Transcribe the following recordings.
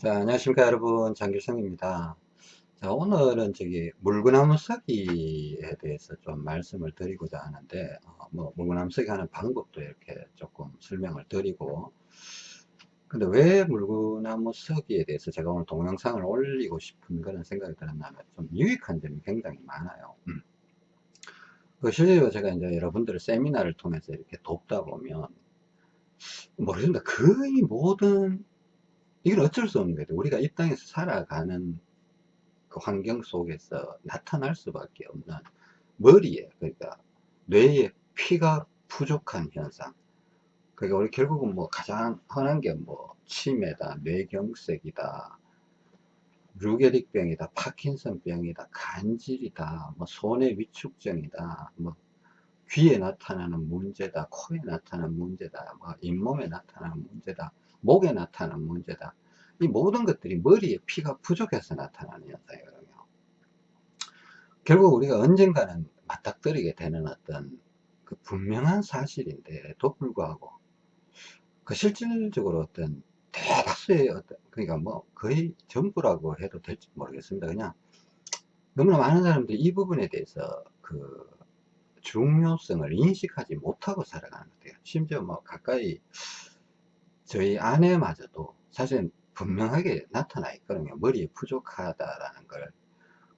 자, 안녕하십니까 여러분 장길성입니다. 자, 오늘은 저기 물구나무 서기에 대해서 좀 말씀을 드리고자 하는데 어, 뭐 물구나무 서기 하는 방법도 이렇게 조금 설명을 드리고 근데 왜 물구나무 서기에 대해서 제가 오늘 동영상을 올리고 싶은 그런 생각이 들었냐면 좀 유익한 점이 굉장히 많아요. 음. 그 실제로 제가 이제 여러분들을 세미나를 통해서 이렇게 돕다 보면 모르겠습니다. 거의 모든 이건 어쩔 수 없는 거죠. 우리가 이 땅에서 살아가는 그 환경 속에서 나타날 수밖에 없는 머리에, 그러니까 뇌에 피가 부족한 현상. 그러니까 우리 결국은 뭐 가장 흔한 게 뭐 치매다, 뇌경색이다, 루게릭병이다, 파킨슨병이다, 간질이다, 뭐 손의 위축증이다, 뭐 귀에 나타나는 문제다, 코에 나타나는 문제다, 뭐 잇몸에 나타나는 문제다, 목에 나타나는 문제다. 이 모든 것들이 머리에 피가 부족해서 나타나는 현상이거든요. 결국 우리가 언젠가는 맞닥뜨리게 되는 어떤 그 분명한 사실인데도 불구하고 그 실질적으로 어떤 대다수의 어떤 그러니까 뭐 거의 전부라고 해도 될지 모르겠습니다. 그냥 너무나 많은 사람들이 이 부분에 대해서 그 중요성을 인식하지 못하고 살아가는 것 같아요. 심지어 뭐 가까이 저희 아내마저도 사실은 분명하게 나타나 있거든요. 머리에 부족하다라는 걸.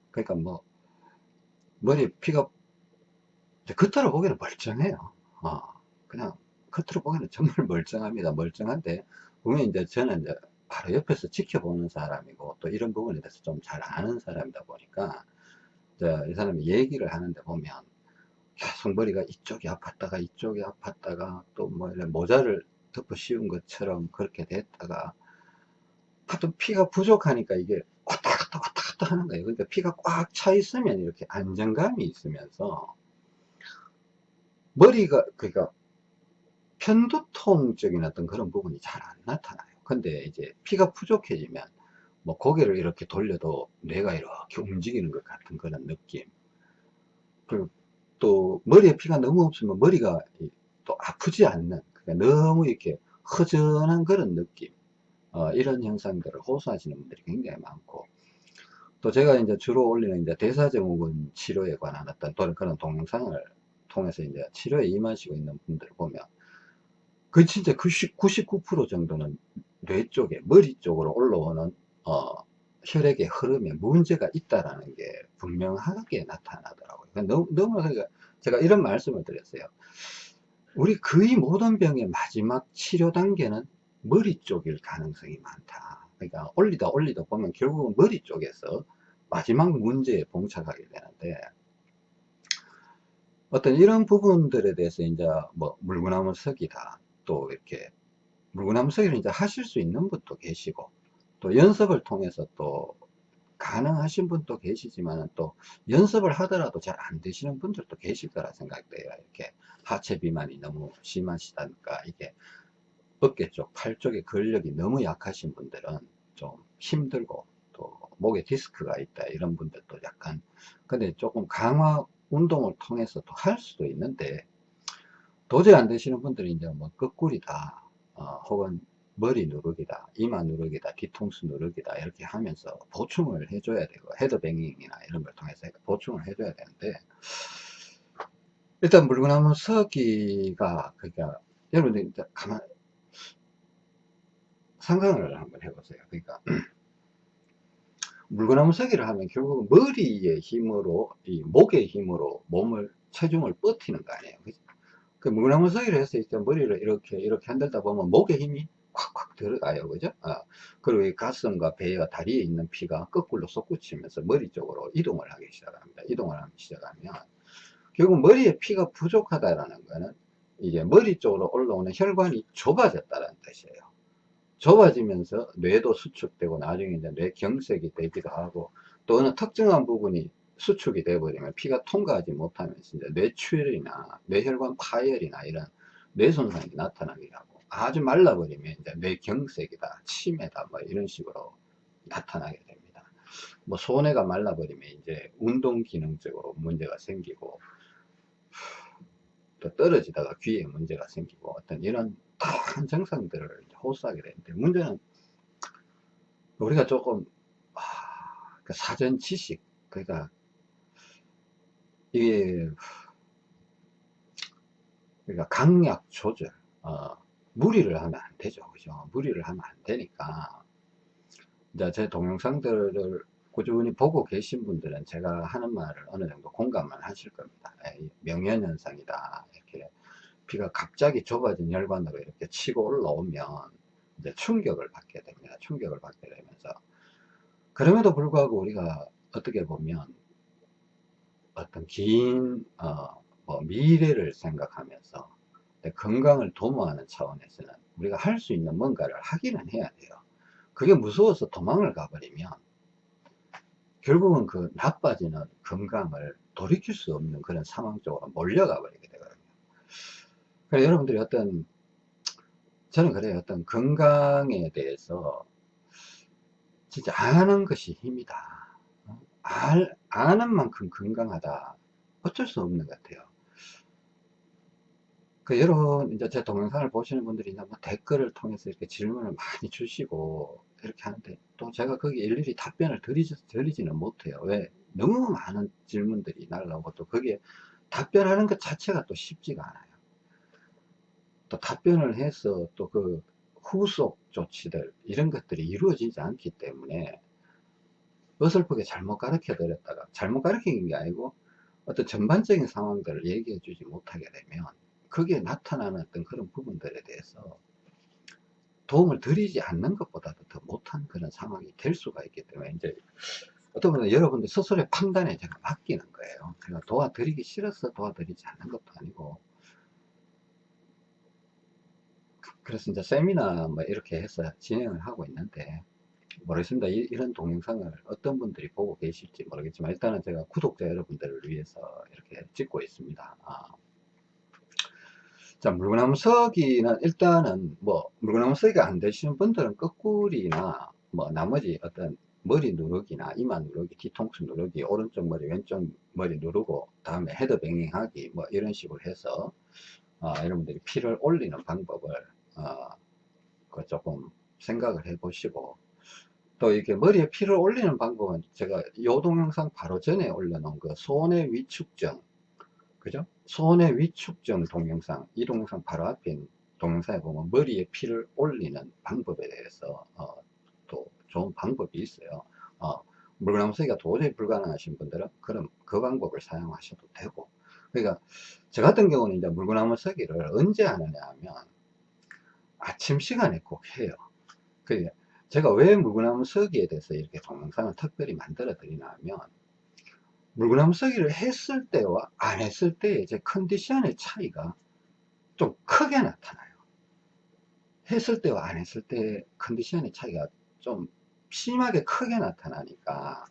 그러니까 뭐, 머리에 피가, 겉으로 보기에는 멀쩡해요. 어, 그냥, 겉으로 보기에는 정말 멀쩡합니다. 멀쩡한데, 분명히 이제 저는 이제 바로 옆에서 지켜보는 사람이고, 또 이런 부분에 대해서 좀 잘 아는 사람이다 보니까, 이 사람이 얘기를 하는데 보면, 계속 머리가 이쪽이 아팠다가 이쪽이 아팠다가 또 뭐 모자를 덮어 씌운 것처럼 그렇게 됐다가 하여튼 피가 부족하니까 이게 왔다 갔다 왔다 갔다 하는 거예요. 그러니까 피가 꽉 차 있으면 이렇게 안정감이 있으면서 머리가 그러니까 편두통적인 어떤 그런 부분이 잘 안 나타나요. 근데 이제 피가 부족해지면 뭐 고개를 이렇게 돌려도 뇌가 이렇게 움직이는 것 같은 그런 느낌. 그리고 또 머리에 피가 너무 없으면 머리가 또 아프지 않는 그러니까 너무 이렇게 허전한 그런 느낌 어, 이런 현상들을 호소하시는 분들이 굉장히 많고 또 제가 이제 주로 올리는 이제 대사증후군 치료에 관한 어떤 그런 동영상을 통해서 이제 치료에 임하시고 있는 분들을 보면 그 진짜 90, 99% 정도는 뇌 쪽에 머리 쪽으로 올라오는 어, 혈액의 흐름에 문제가 있다라는 게 분명하게 나타나더라고요. 그러니까 너무, 너무 제가 이런 말씀을 드렸어요. 우리 거의 모든 병의 마지막 치료 단계는 머리 쪽일 가능성이 많다. 그러니까 올리다 올리다 보면 결국은 머리 쪽에서 마지막 문제에 봉착하게 되는데 어떤 이런 부분들에 대해서 이제 뭐 물구나무 서기다 또 이렇게 물구나무 서기를 이제 하실 수 있는 분도 계시고 또 연습을 통해서 또 가능하신 분도 계시지만 또 연습을 하더라도 잘 안 되시는 분들도 계실 거라 생각돼요. 이렇게 하체 비만이 너무 심하시다니까 이게 어깨 쪽, 팔 쪽의 근력이 너무 약하신 분들은 좀 힘들고 또 목에 디스크가 있다 이런 분들도 약간 근데 조금 강화 운동을 통해서 또 할 수도 있는데 도저히 안 되시는 분들이 이제 뭐 거꾸리다 어, 혹은 머리 누르기다 이마 누르기다 뒤통수 누르기다 이렇게 하면서 보충을 해줘야 되고 헤드뱅잉이나 이런 걸 통해서 보충을 해줘야 되는데 일단 물구나무 서기가 그러니까 여러분들 가만 상상을 한번 해보세요. 그러니까 물구나무 서기를 하면 결국 머리의 힘으로 이 목의 힘으로 몸을 체중을 버티는 거 아니에요. 그죠? 그 물구나무 서기를 해서 이제 머리를 이렇게 이렇게 흔들다 보면 목의 힘이 콱콱 들어가요. 그죠? 아, 그리고 이 가슴과 배와 다리에 있는 피가 거꾸로 솟구치면서 머리 쪽으로 이동을 하기 시작합니다. 이동을 하기 시작하면 결국 머리에 피가 부족하다라는 거는 이제 머리 쪽으로 올라오는 혈관이 좁아졌다는 뜻이에요. 좁아지면서 뇌도 수축되고 나중에 이제 뇌경색이 되기도 하고 또 어느 특정한 부분이 수축이 되어버리면 피가 통과하지 못하면서 이제 뇌출혈이나 뇌혈관 파열이나 이런 뇌손상이 나타나기도 하고 아주 말라버리면 이제 뇌경색이다, 치매다 뭐 이런 식으로 나타나게 됩니다. 뭐 손해가 말라버리면 이제 운동 기능적으로 문제가 생기고 또 떨어지다가 귀에 문제가 생기고 어떤 이런 다양한 증상들을 호소하게 되는데 문제는 우리가 조금 아, 그 사전 지식 그러니까 이게 그러니까 강약 조절 어, 무리를 하면 안 되죠. 그죠? 무리를 하면 안 되니까 이제 제 동영상들을 꾸준히 보고 계신 분들은 제가 하는 말을 어느 정도 공감을 하실 겁니다. 에이, 명현현상이다. 이렇게 피가 갑자기 좁아진 혈관으로 이렇게 치고 올라오면 이제 충격을 받게 됩니다. 충격을 받게 되면서. 그럼에도 불구하고 우리가 어떻게 보면 어떤 긴 어, 뭐 미래를 생각하면서 건강을 도모하는 차원에서는 우리가 할 수 있는 뭔가를 하기는 해야 돼요. 그게 무서워서 도망을 가버리면 결국은 그 나빠지는 건강을 돌이킬 수 없는 그런 상황 쪽으로 몰려가 버리게 되거든요. 그래서 여러분들이 어떤 저는 그래요. 어떤 건강에 대해서 진짜 아는 것이 힘이다. 알, 아는 만큼 건강하다. 어쩔 수 없는 것 같아요. 그 여러분 이제 제 동영상을 보시는 분들이 뭐 댓글을 통해서 이렇게 질문을 많이 주시고 이렇게 하는데 또 제가 거기 일일이 답변을 드리지, 드리지는 못해요. 왜? 너무 많은 질문들이 날라오고 또 거기에 답변하는 것 자체가 또 쉽지가 않아요. 또 답변을 해서 또 그 후속 조치들 이런 것들이 이루어지지 않기 때문에 어설프게 잘못 가르쳐 드렸다가 잘못 가르친 게 아니고 어떤 전반적인 상황들을 얘기해 주지 못하게 되면 거기에 나타나는 어떤 그런 부분들에 대해서 도움을 드리지 않는 것보다도 더 못한 그런 상황이 될 수가 있기 때문에 이제 어떤 분은 여러분들 스스로의 판단에 제가 맡기는 거예요. 제가 도와드리기 싫어서 도와드리지 않는 것도 아니고 그래서 이제 세미나 뭐 이렇게 해서 진행을 하고 있는데 모르겠습니다. 이, 런 동영상을 어떤 분들이 보고 계실지 모르겠지만 일단은 제가 구독자 여러분들을 위해서 이렇게 찍고 있습니다. 아. 자, 물구나무 서기는 일단은 뭐 물구나무 서기가 안 되시는 분들은 거꾸리나 뭐 나머지 어떤 머리 누르기나 이마 누르기, 뒤통수 누르기, 오른쪽 머리, 왼쪽 머리 누르고 다음에 head banging 하기 뭐 이런 식으로 해서 어, 여러분들이 피를 올리는 방법을 어, 그 조금 생각을 해 보시고 또 이렇게 머리에 피를 올리는 방법은 제가 요 동영상 바로 전에 올려놓은 그 손의 위축증 그죠? 손의 위축증 동영상 이 동영상 바로 앞에 동영상에 보면 머리에 피를 올리는 방법에 대해서 어, 또 좋은 방법이 있어요. 어, 물구나무 서기가 도저히 불가능하신 분들은 그럼 그 방법을 사용하셔도 되고. 그러니까 저 같은 경우는 이제 물구나무 서기를 언제 하느냐 하면 아침 시간에 꼭 해요. 그 제가 왜 물구나무 서기에 대해서 이렇게 동영상을 특별히 만들어 드리냐 하면 물구나무 서기를 했을 때와 안 했을 때의 제 컨디션의 차이가 좀 크게 나타나요 했을 때와 안 했을 때 컨디션의 차이가 좀 심하게 크게 나타나니까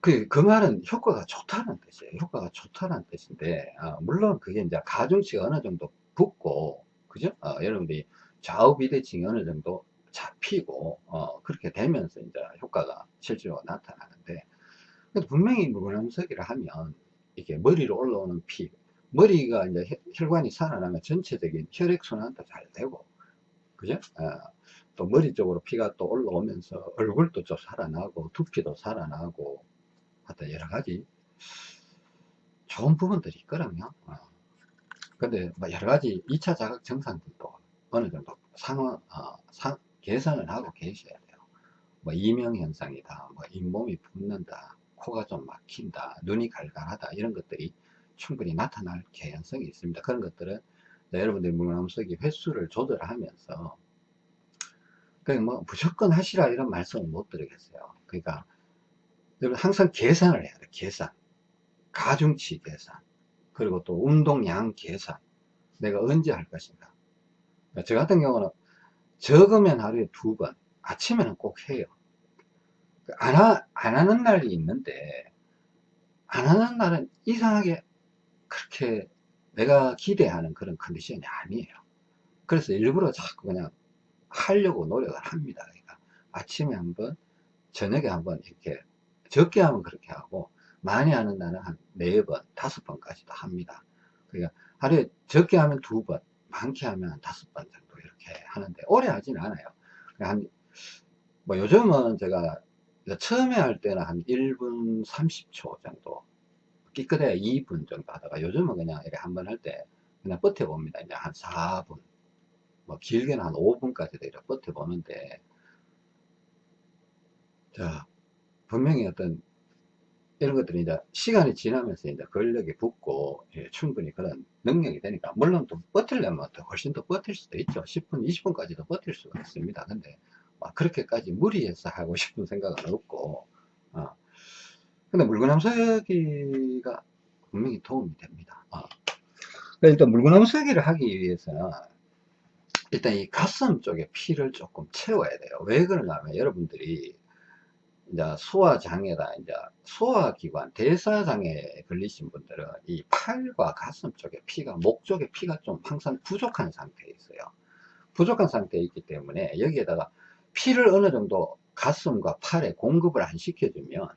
그, 그 말은 효과가 좋다는 뜻이에요. 효과가 좋다는 뜻인데, 아, 물론 그게 이제 가중치가 어느 정도 붙고, 그죠? 어, 여러분들이 좌우 비대칭이 어느 정도 잡히고, 어, 그렇게 되면서 이제 효과가 실제로 나타나는데, 분명히 물구나무서기를 하면, 이게 머리로 올라오는 피, 머리가 이제 혈관이 살아나면 전체적인 혈액순환도 잘 되고, 그죠? 어, 또 머리 쪽으로 피가 또 올라오면서 얼굴도 좀 살아나고, 두피도 살아나고, 하여튼 여러 가지 좋은 부분들이 있거든요. 어. 근데 뭐 여러 가지 2차 자극 증상들도 어느 정도 상황, 어, 상, 개선을 하고 계셔야 돼요. 뭐 이명현상이다, 뭐 잇몸이 붓는다, 코가 좀 막힌다, 눈이 갈갈하다 이런 것들이 충분히 나타날 개연성이 있습니다. 그런 것들은 여러분들이 물감속이 횟수를 조절하면서 그냥 뭐 무조건 하시라 이런 말씀은 못 드리겠어요. 그러니까 항상 계산을 해야 돼 계산 가중치 계산 그리고 또 운동량 계산 내가 언제 할 것인가 저 같은 경우는 적으면 하루에 두 번 아침에는 꼭 해요. 안, 하, 안 하는 날이 있는데 안 하는 날은 이상하게 그렇게 내가 기대하는 그런 컨디션이 아니에요. 그래서 일부러 자꾸 그냥 하려고 노력을 합니다. 그러니까 아침에 한 번 저녁에 한 번 이렇게 적게 하면 그렇게 하고 많이 하는 날은 한 4번, 5번까지도 합니다. 그러니까 하루에 적게 하면 2번, 많게 하면 한 5번 정도 하는데 오래 하진 않아요. 한, 뭐 요즘은 제가 처음에 할 때는 한 1분 30초 정도 끼끗해야 2분 정도 하다가 요즘은 그냥 이렇게 한 번 할 때 그냥 버텨봅니다. 이제 한 4분, 뭐 길게는 한 5분까지도 이렇게 버텨보는데, 자, 분명히 어떤 이런 것들이 이제 시간이 지나면서 이제 근력이 붙고 예, 충분히 그런 능력이 되니까 물론 또 버틸려면 더 훨씬 더 버틸 수도 있죠 10분 20분까지도 버틸 수가 있습니다 근데 막 그렇게까지 무리해서 하고 싶은 생각은 없고 어. 근데 물구나무서기가 분명히 도움이 됩니다 어. 일단 물구나무서기를 하기 위해서는 일단 이 가슴 쪽에 피를 조금 채워야 돼요 왜 그러냐면 여러분들이 이제 소화 장애다, 이제 소화 기관, 대사 장애에 걸리신 분들은 이 팔과 가슴 쪽에 피가, 목 쪽에 피가 좀 항상 부족한 상태에 있어요. 부족한 상태에 있기 때문에 여기에다가 피를 어느 정도 가슴과 팔에 공급을 안 시켜주면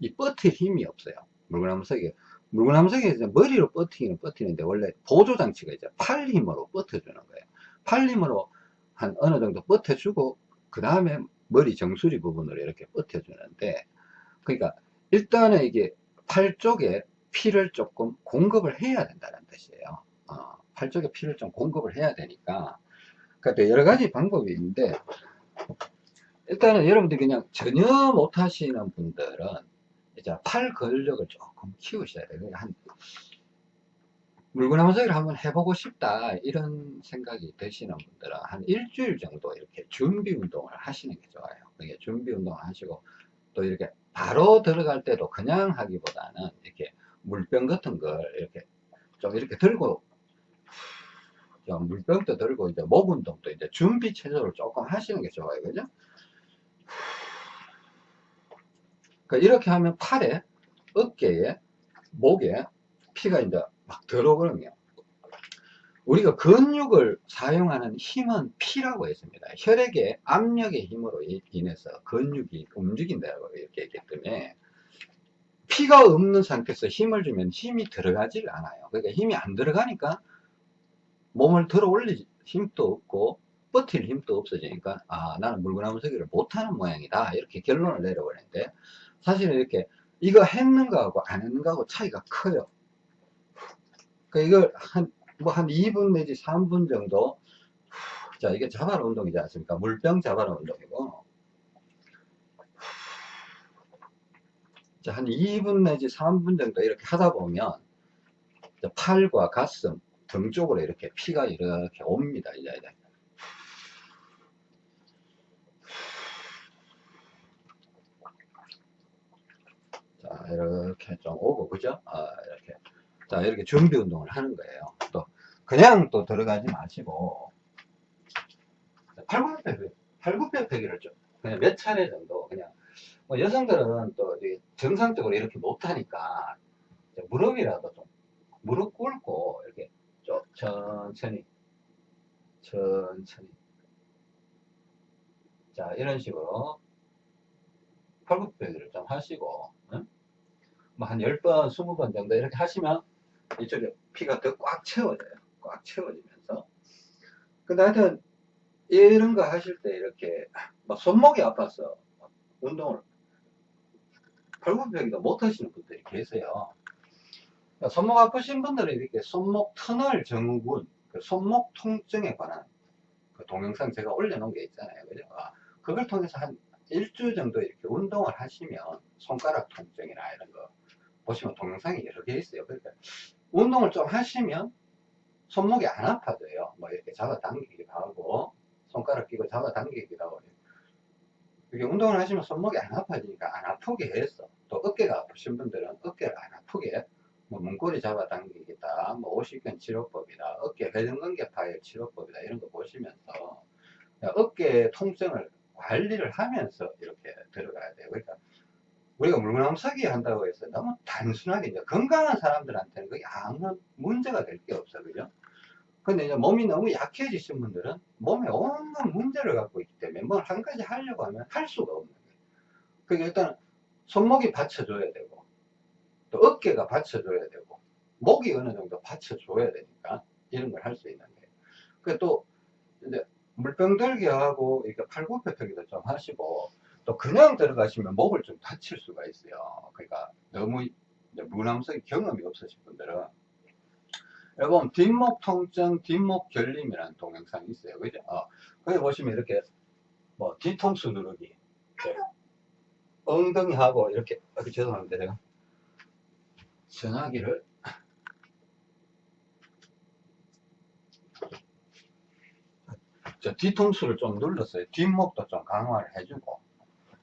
이 버틸 힘이 없어요. 물구나무석이. 물구나무석이 이제 머리로 버티기는 버티는데 원래 보조 장치가 이제 팔 힘으로 버텨주는 거예요. 팔 힘으로 한 어느 정도 버텨주고 그 다음에 머리 정수리 부분으로 이렇게 버텨주는데 그러니까 일단은 이게 팔 쪽에 피를 조금 공급을 해야 된다는 뜻이에요. 어, 팔 쪽에 피를 좀 공급을 해야 되니까. 그러니까 여러 가지 방법이 있는데 일단은 여러분들이 그냥 전혀 못 하시는 분들은 이제 팔 근력을 조금 키우셔야 돼요. 한 물구나무 서기를 한번 해보고 싶다 이런 생각이 드시는 분들은 한 일주일 정도 이렇게 준비 운동을 하시는 게 좋아요. 이게 준비 운동을 하시고 또 이렇게 바로 들어갈 때도 그냥 하기보다는 이렇게 물병 같은 걸 이렇게 좀 이렇게 들고 좀 물병도 들고 이제 목 운동도 이제 준비 체조를 조금 하시는 게 좋아요. 그죠? 그러니까 이렇게 하면 팔에 어깨에 목에 피가 이제 막 들어오거든요. 우리가 근육을 사용하는 힘은 피라고 했습니다. 혈액의 압력의 힘으로 인해서 근육이 움직인다고 이렇게 했기 때문에 피가 없는 상태에서 힘을 주면 힘이 들어가질 않아요. 그러니까 힘이 안 들어가니까 몸을 들어 올릴 힘도 없고 버틸 힘도 없어지니까 아 나는 물구나무 서기를 못하는 모양이다 이렇게 결론을 내려버리는데 사실은 이렇게 이거 했는 거하고 안 했는 거하고 차이가 커요. 그 이걸 한, 뭐 한 2분 내지 3분 정도, 자, 이게 자발 운동이지 않습니까? 물병 자발 운동이고, 자, 한 2분 내지 3분 정도 이렇게 하다 보면, 팔과 가슴, 등 쪽으로 이렇게 피가 이렇게 옵니다. 이제. 자, 이렇게 좀 오고, 그죠? 아, 이렇게. 자, 이렇게 준비 운동을 하는 거예요. 또, 그냥 또 들어가지 마시고, 팔굽혀펴기, 팔굽혀펴기를 좀, 그냥 몇 차례 정도, 그냥, 뭐 여성들은 또 정상적으로 이렇게 못하니까, 무릎이라도 좀, 무릎 꿇고, 이렇게 좀 천천히, 천천히. 자, 이런 식으로 팔굽혀펴기를 좀 하시고, 응? 뭐한 10번, 20번 정도 이렇게 하시면 이쪽에 피가 더 꽉 채워져요. 꽉 채워지면서. 근데 하여튼, 이런 거 하실 때 이렇게, 막 손목이 아파서 운동을, 팔굽혀펴기도 못 하시는 분들이 계세요. 그러니까 손목 아프신 분들은 이렇게 손목 터널 증후군, 그 손목 통증에 관한 그 동영상 제가 올려놓은 게 있잖아요. 그죠? 아, 그걸 통해서 한 일주 정도 이렇게 운동을 하시면 손가락 통증이나 이런 거 보시면 동영상이 여러 개 있어요. 그러니까 운동을 좀 하시면 손목이 안 아파져요. 뭐 이렇게 잡아당기기도 하고 손가락 끼고 잡아당기기도 하고 이렇게 운동을 하시면 손목이 안 아파지니까 안 아프게 해서 또 어깨가 아프신 분들은 어깨를 안 아프게 뭐 문고리 잡아당기기다 뭐 오십견 치료법이다 어깨 회전근개 파열 치료법이다 이런 거 보시면서 어깨 통증을 관리를 하면서 이렇게 들어가야 돼요. 그러니까 우리가 물구나무 서기 한다고 해서 너무 단순하게 이제 건강한 사람들한테는 그게 아무 문제가 될 게 없어 그죠? 근데 이제 몸이 너무 약해지신 분들은 몸에 온갖 문제를 갖고 있기 때문에 뭘 한 가지 하려고 하면 할 수가 없는 거예요. 그러니까 일단 손목이 받쳐줘야 되고 또 어깨가 받쳐줘야 되고 목이 어느 정도 받쳐줘야 되니까 이런 걸 할 수 있는 거예요. 그또 이제 물병 들기하고 이렇게 팔굽혀펴기도 좀 하시고 또 그냥 들어가시면 목을 좀 다칠 수가 있어요. 그러니까 너무 무남성이 경험이 없으신 분들은 여러분 뒷목 통증, 뒷목 결림이라는 동영상이 있어요. 그죠? 어, 거기 보시면 이렇게 뭐 뒤통수 누르기 네. 엉덩이하고 이렇게 아, 그 죄송합니다 제가 전화기를 저 뒤통수를 좀 눌렀어요. 뒷목도 좀 강화를 해주고.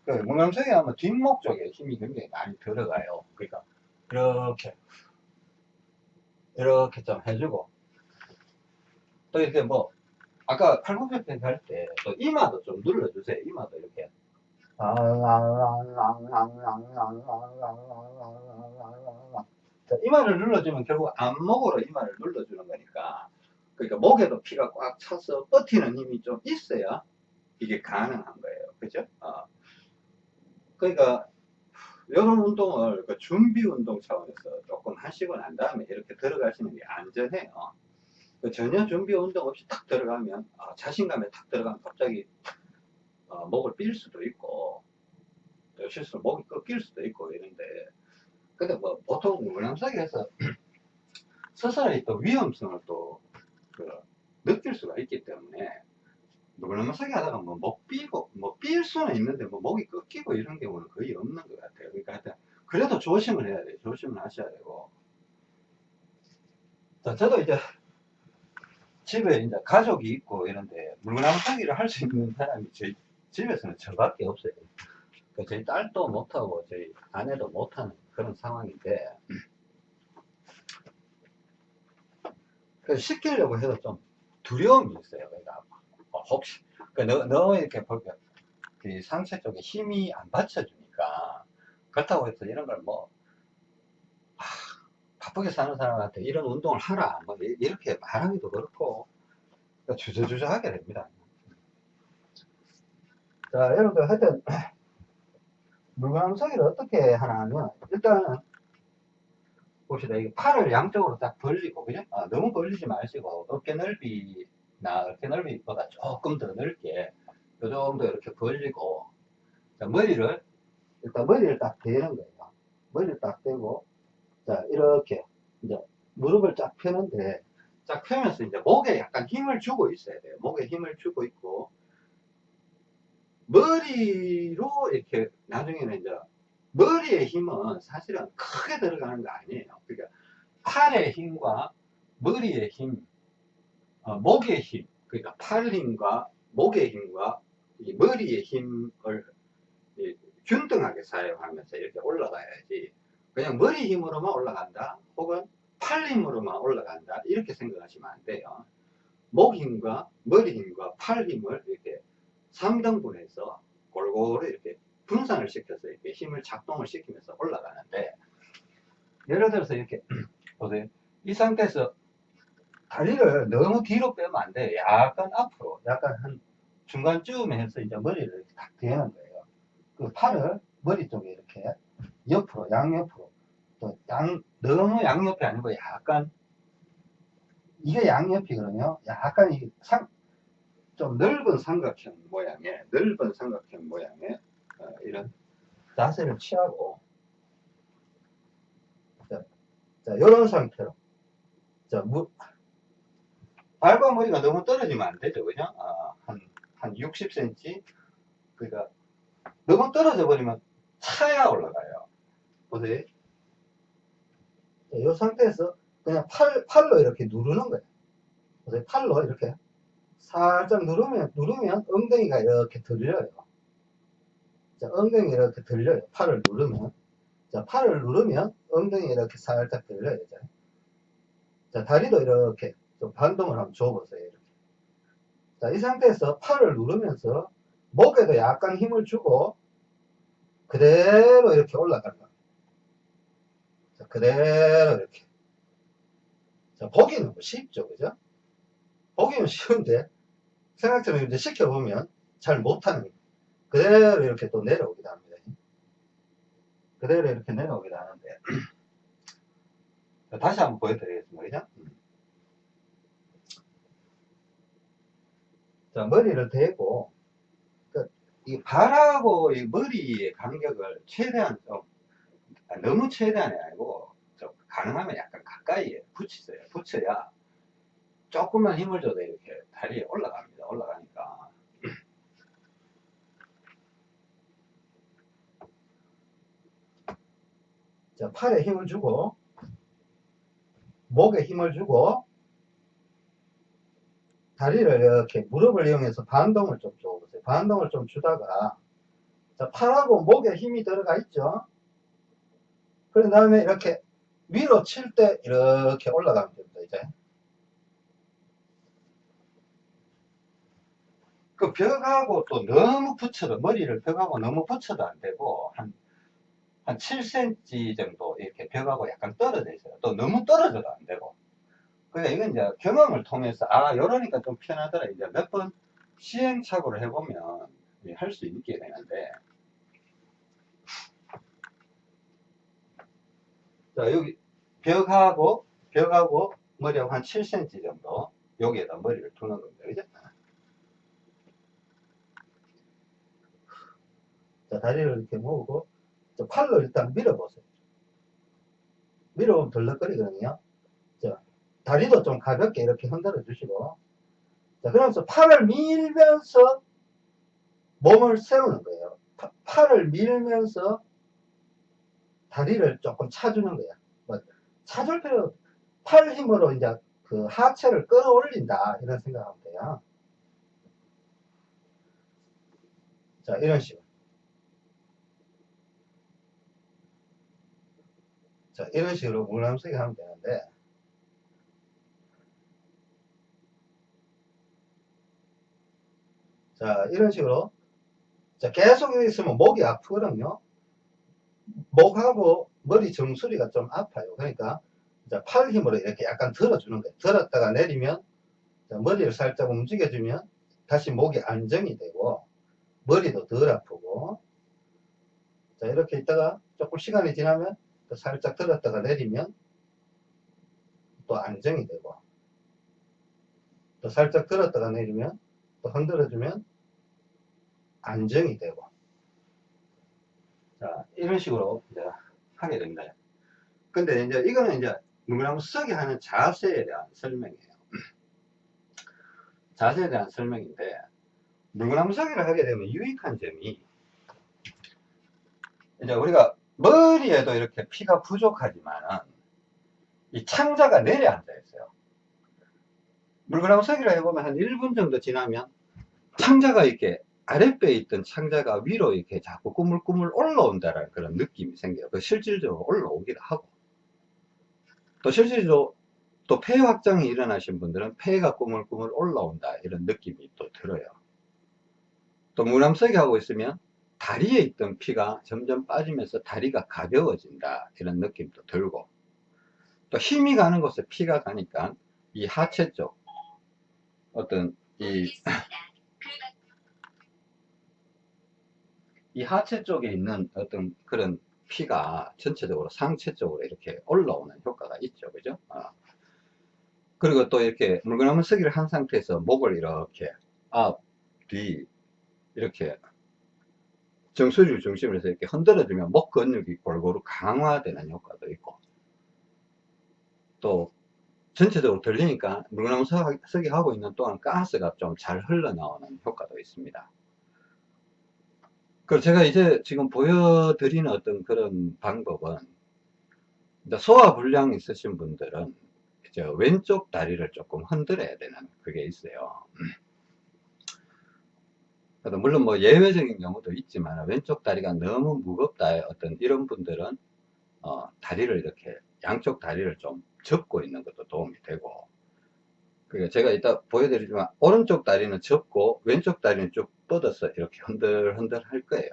그 무명성이 하면 뒷목 쪽에 힘이 굉장히 많이 들어가요. 그러니까 이렇게 이렇게 좀 해주고 또 이렇게 뭐 아까 팔굽혀펴기 할 때 또 이마도 좀 눌러주세요. 이마도 이렇게 자, 이마를 눌러주면 결국 안목으로 이마를 눌러주는 거니까 그러니까 목에도 피가 꽉 차서 버티는 힘이 좀 있어야 이게 가능한 거예요. 그죠? 어. 그러니까 이런 운동을 그 준비 운동 차원에서 조금 하시고 난 다음에 이렇게 들어가시는 게 안전해요. 그 전혀 준비 운동 없이 탁 들어가면 어, 자신감에 탁 들어가면 갑자기 어, 목을 삘 수도 있고 또 실수로 목이 꺾일 수도 있고 이런데 근데 뭐 보통 물량사기에서 스스로의 또 위험성을 또 그 느낄 수가 있기 때문에 물량사기 하다가 뭐목 삐고 뭐삘 수는 있는데 뭐 목이 꺾이고 이런 경우는 거의 없는 것 같아요. 그러니까 하여튼 그래도 조심을 해야 돼요. 조심을 하셔야 되고 자 저도 이제 집에 이제 가족이 있고 이런데 물량사기를 할 수 있는 사람이 저희 집에서는 저밖에 없어요. 그 저희 딸도 못하고 저희 아내도 못하는 그런 상황인데 그 시키려고 해도 좀 두려움이 있어요. 그러니까 어, 혹시 그 너, 너 이렇게 볼게 그 상체 쪽에 힘이 안 받쳐주니까 그렇다고 해서 이런 걸뭐 아, 바쁘게 사는 사람한테 이런 운동을 하라 뭐 이- 이렇게 말하기도 그렇고 그러니까 주저주저하게 됩니다. 자 여러분들 하여튼 물광석이를 어떻게 하나 하면 일단 봅시다 이게 팔을 양쪽으로 딱 벌리고 그죠? 아, 너무 벌리지 마시고 어깨 넓이 나 어깨 넓이보다 조금 더 넓게 요 정도 이렇게 벌리고 자, 머리를 일단 머리를 딱 대는 거예요 머리를 딱 대고 자 이렇게 이제 무릎을 쫙 펴는데 쫙 펴면서 이제 목에 약간 힘을 주고 있어야 돼요 목에 힘을 주고 있고 머리로 이렇게 나중에는 이제 머리의 힘은 사실은 크게 들어가는 거 아니에요. 그러니까 팔의 힘과 머리의 힘, 어, 목의 힘, 그러니까 팔 힘과 목의 힘과 이 머리의 힘을 이 균등하게 사용하면서 이렇게 올라가야지 그냥 머리 힘으로만 올라간다 혹은 팔 힘으로만 올라간다 이렇게 생각하시면 안 돼요. 목 힘과 머리 힘과 팔 힘을 이렇게 3등분해서 골고루 이렇게 분산을 시켜서 이렇게 힘을 작동을 시키면서 올라가는데 예를 들어서 이렇게 보세요. 이 상태에서 다리를 너무 뒤로 빼면 안 돼요. 약간 앞으로, 약간 한 중간쯤에 해서 이제 머리를 이렇게 딱 대는 거예요. 그 팔을 머리 쪽에 이렇게 옆으로, 양옆으로, 또 양, 너무 양옆이 아니고 약간 이게 양옆이거든요. 약간 이 상, 좀 넓은 삼각형 모양의, 넓은 삼각형 모양의 어, 이런 자세를 취하고 자, 자 이런 상태로 자, 무, 발과 머리가 너무 떨어지면 안 되죠. 그죠 아, 한, 한 60cm 그러니까 너무 떨어져 버리면 차야 올라가요. 보세요 자, 이 상태에서 그냥 팔, 팔로 이렇게 누르는 거예요. 보세요 팔로 이렇게 살짝 누르면 누르면 엉덩이가 이렇게 들려요. 자, 엉덩이 이렇게 들려요. 팔을 누르면. 자, 팔을 누르면 엉덩이 이렇게 살짝 들려요. 자, 자 다리도 이렇게 좀 반동을 한번 줘보세요. 이렇게. 자, 이 상태에서 팔을 누르면서 목에도 약간 힘을 주고 그대로 이렇게 올라간다. 자, 그대로 이렇게. 자, 보기는 뭐 쉽죠. 그죠? 보기는 쉬운데 생각처럼 이제 시켜보면 잘 못하는 거예요. 그대로 이렇게 또 내려오기도 합니다. 그대로 이렇게 내려오기도 하는데 다시 한번 보여드리겠습니다. 그죠? 자, 머리를 대고, 그, 이 발하고 이 머리의 간격을 최대한 좀, 아, 너무 최대한이 아니고, 좀 가능하면 약간 가까이에 붙이세요. 붙여야 조금만 힘을 줘도 이렇게 다리에 올라갑니다. 올라가니까. 자, 팔에 힘을 주고, 목에 힘을 주고, 다리를 이렇게 무릎을 이용해서 반동을 좀 줘보세요. 반동을 좀 주다가, 자, 팔하고 목에 힘이 들어가 있죠? 그런 다음에 이렇게 위로 칠 때 이렇게 올라가면 됩니다, 이제. 그 벽하고 또 너무 붙여도, 머리를 벽하고 너무 붙여도 안 되고, 한, 한 7cm 정도 이렇게 벽하고 약간 떨어져 있어요. 또 너무 떨어져도 안 되고. 그러니까 이건 이제 경험을 통해서, 아, 이러니까 좀 편하더라. 이제 몇 번 시행착오를 해보면 할 수 있게 되는데. 자, 여기 벽하고, 벽하고 머리하고 한 7cm 정도 여기에다 머리를 두는 겁니다. 그죠? 자, 다리를 이렇게 모으고, 자, 팔로 일단 밀어보세요. 밀어보면 덜렁거리거든요. 자, 다리도 좀 가볍게 이렇게 흔들어 주시고, 자, 그러면서 팔을 밀면서 몸을 세우는 거예요. 파- 팔을 밀면서 다리를 조금 차주는 거야. 뭐, 차줄 필요, 팔 힘으로 이제 그 하체를 끌어올린다. 이런 생각하면 돼요. 자, 이런 식으로. 자, 이런 식으로 물감쓰기 하면 되는데, 자, 이런 식으로. 자, 계속 있으면 목이 아프거든요. 목하고 머리 정수리가 좀 아파요. 그러니까, 자, 팔 힘으로 이렇게 약간 들어주는 거예요. 들었다가 내리면, 자, 머리를 살짝 움직여주면, 다시 목이 안정이 되고, 머리도 덜 아프고, 자, 이렇게 있다가 조금 시간이 지나면, 또 살짝 들었다가 내리면, 또 안정이 되고, 또 살짝 들었다가 내리면, 또 흔들어주면, 안정이 되고. 자, 이런 식으로 이제 하게 됩니다. 근데 이제 이거는 이제 물구나무 쓰게 하는 자세에 대한 설명이에요. 자세에 대한 설명인데, 물구나무 서기를 하게 되면 유익한 점이, 이제 우리가 머리에도 이렇게 피가 부족하지만은, 이 창자가 내려앉아 있어요. 물구나무 서기를 해보면 한 1분 정도 지나면, 창자가 이렇게 아랫배에 있던 창자가 위로 이렇게 자꾸 꾸물꾸물 올라온다라는 그런 느낌이 생겨요. 그 실질적으로 올라오기도 하고. 또 실질적으로 또 폐 확장이 일어나신 분들은 폐가 꾸물꾸물 올라온다 이런 느낌이 또 들어요. 또 무남석이 하고 있으면 다리에 있던 피가 점점 빠지면서 다리가 가벼워진다 이런 느낌도 들고 또 힘이 가는 곳에 피가 가니까 이 하체 쪽 어떤 이 이 하체 쪽에 있는 어떤 그런 피가 전체적으로 상체 쪽으로 이렇게 올라오는 효과가 있죠. 그죠? 어. 그리고 또 이렇게 물구나무 서기를 한 상태에서 목을 이렇게 앞, 뒤, 이렇게 정수리를 중심으로 해서 이렇게 흔들어주면 목 근육이 골고루 강화되는 효과도 있고 또 전체적으로 들리니까 물구나무 서기 하고 있는 동안 가스가 좀 잘 흘러나오는 효과도 있습니다. 그 제가 이제 지금 보여드리는 어떤 그런 방법은 소화불량 있으신 분들은 이제 왼쪽 다리를 조금 흔들어야 되는 그게 있어요. 물론 뭐 예외적인 경우도 있지만 왼쪽 다리가 너무 무겁다 어떤 이런 분들은 어, 다리를 이렇게 양쪽 다리를 좀 접고 있는 것도 도움이 되고 그러니까 제가 이따 보여드리지만 오른쪽 다리는 접고 왼쪽 다리는 쭉 뻗어서 이렇게 흔들흔들 할 거예요.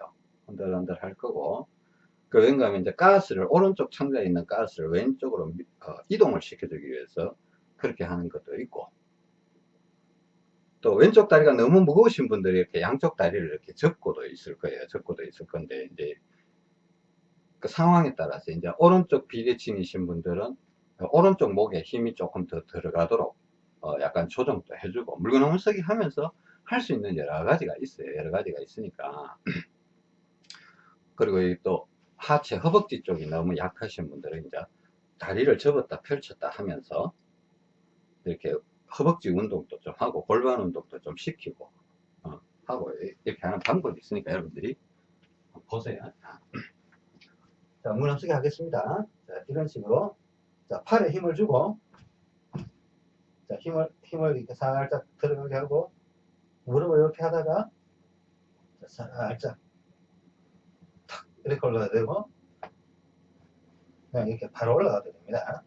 흔들흔들 할 거고. 그 왠가 하면 이제 가스를 오른쪽 창자에 있는 가스를 왼쪽으로 어, 이동을 시켜주기 위해서 그렇게 하는 것도 있고. 또 왼쪽 다리가 너무 무거우신 분들이 이렇게 양쪽 다리를 이렇게 접고도 있을 거예요. 접고도 있을 건데 이제 그 상황에 따라서 이제 오른쪽 비대칭이신 분들은 오른쪽 목에 힘이 조금 더 들어가도록 어 약간 조정도 해주고. 물건 홈쓰기 하면서 할 수 있는 여러 가지가 있어요. 여러 가지가 있으니까. 그리고 이또 하체, 허벅지 쪽이 너무 약하신 분들은 이제 다리를 접었다 펼쳤다 하면서 이렇게 허벅지 운동도 좀 하고 골반 운동도 좀 시키고 어, 하고 이렇게 하는 방법이 있으니까 여러분들이 보세요. 자, 무너지게 하겠습니다. 자, 이런 식으로 자, 팔에 힘을 주고 자, 힘을 힘을 이렇게 살짝 들어가게 하고 무릎을 이렇게 하다가 자, 살짝 탁 이렇게 올라가야 되고 그냥 이렇게 바로 올라가도 됩니다.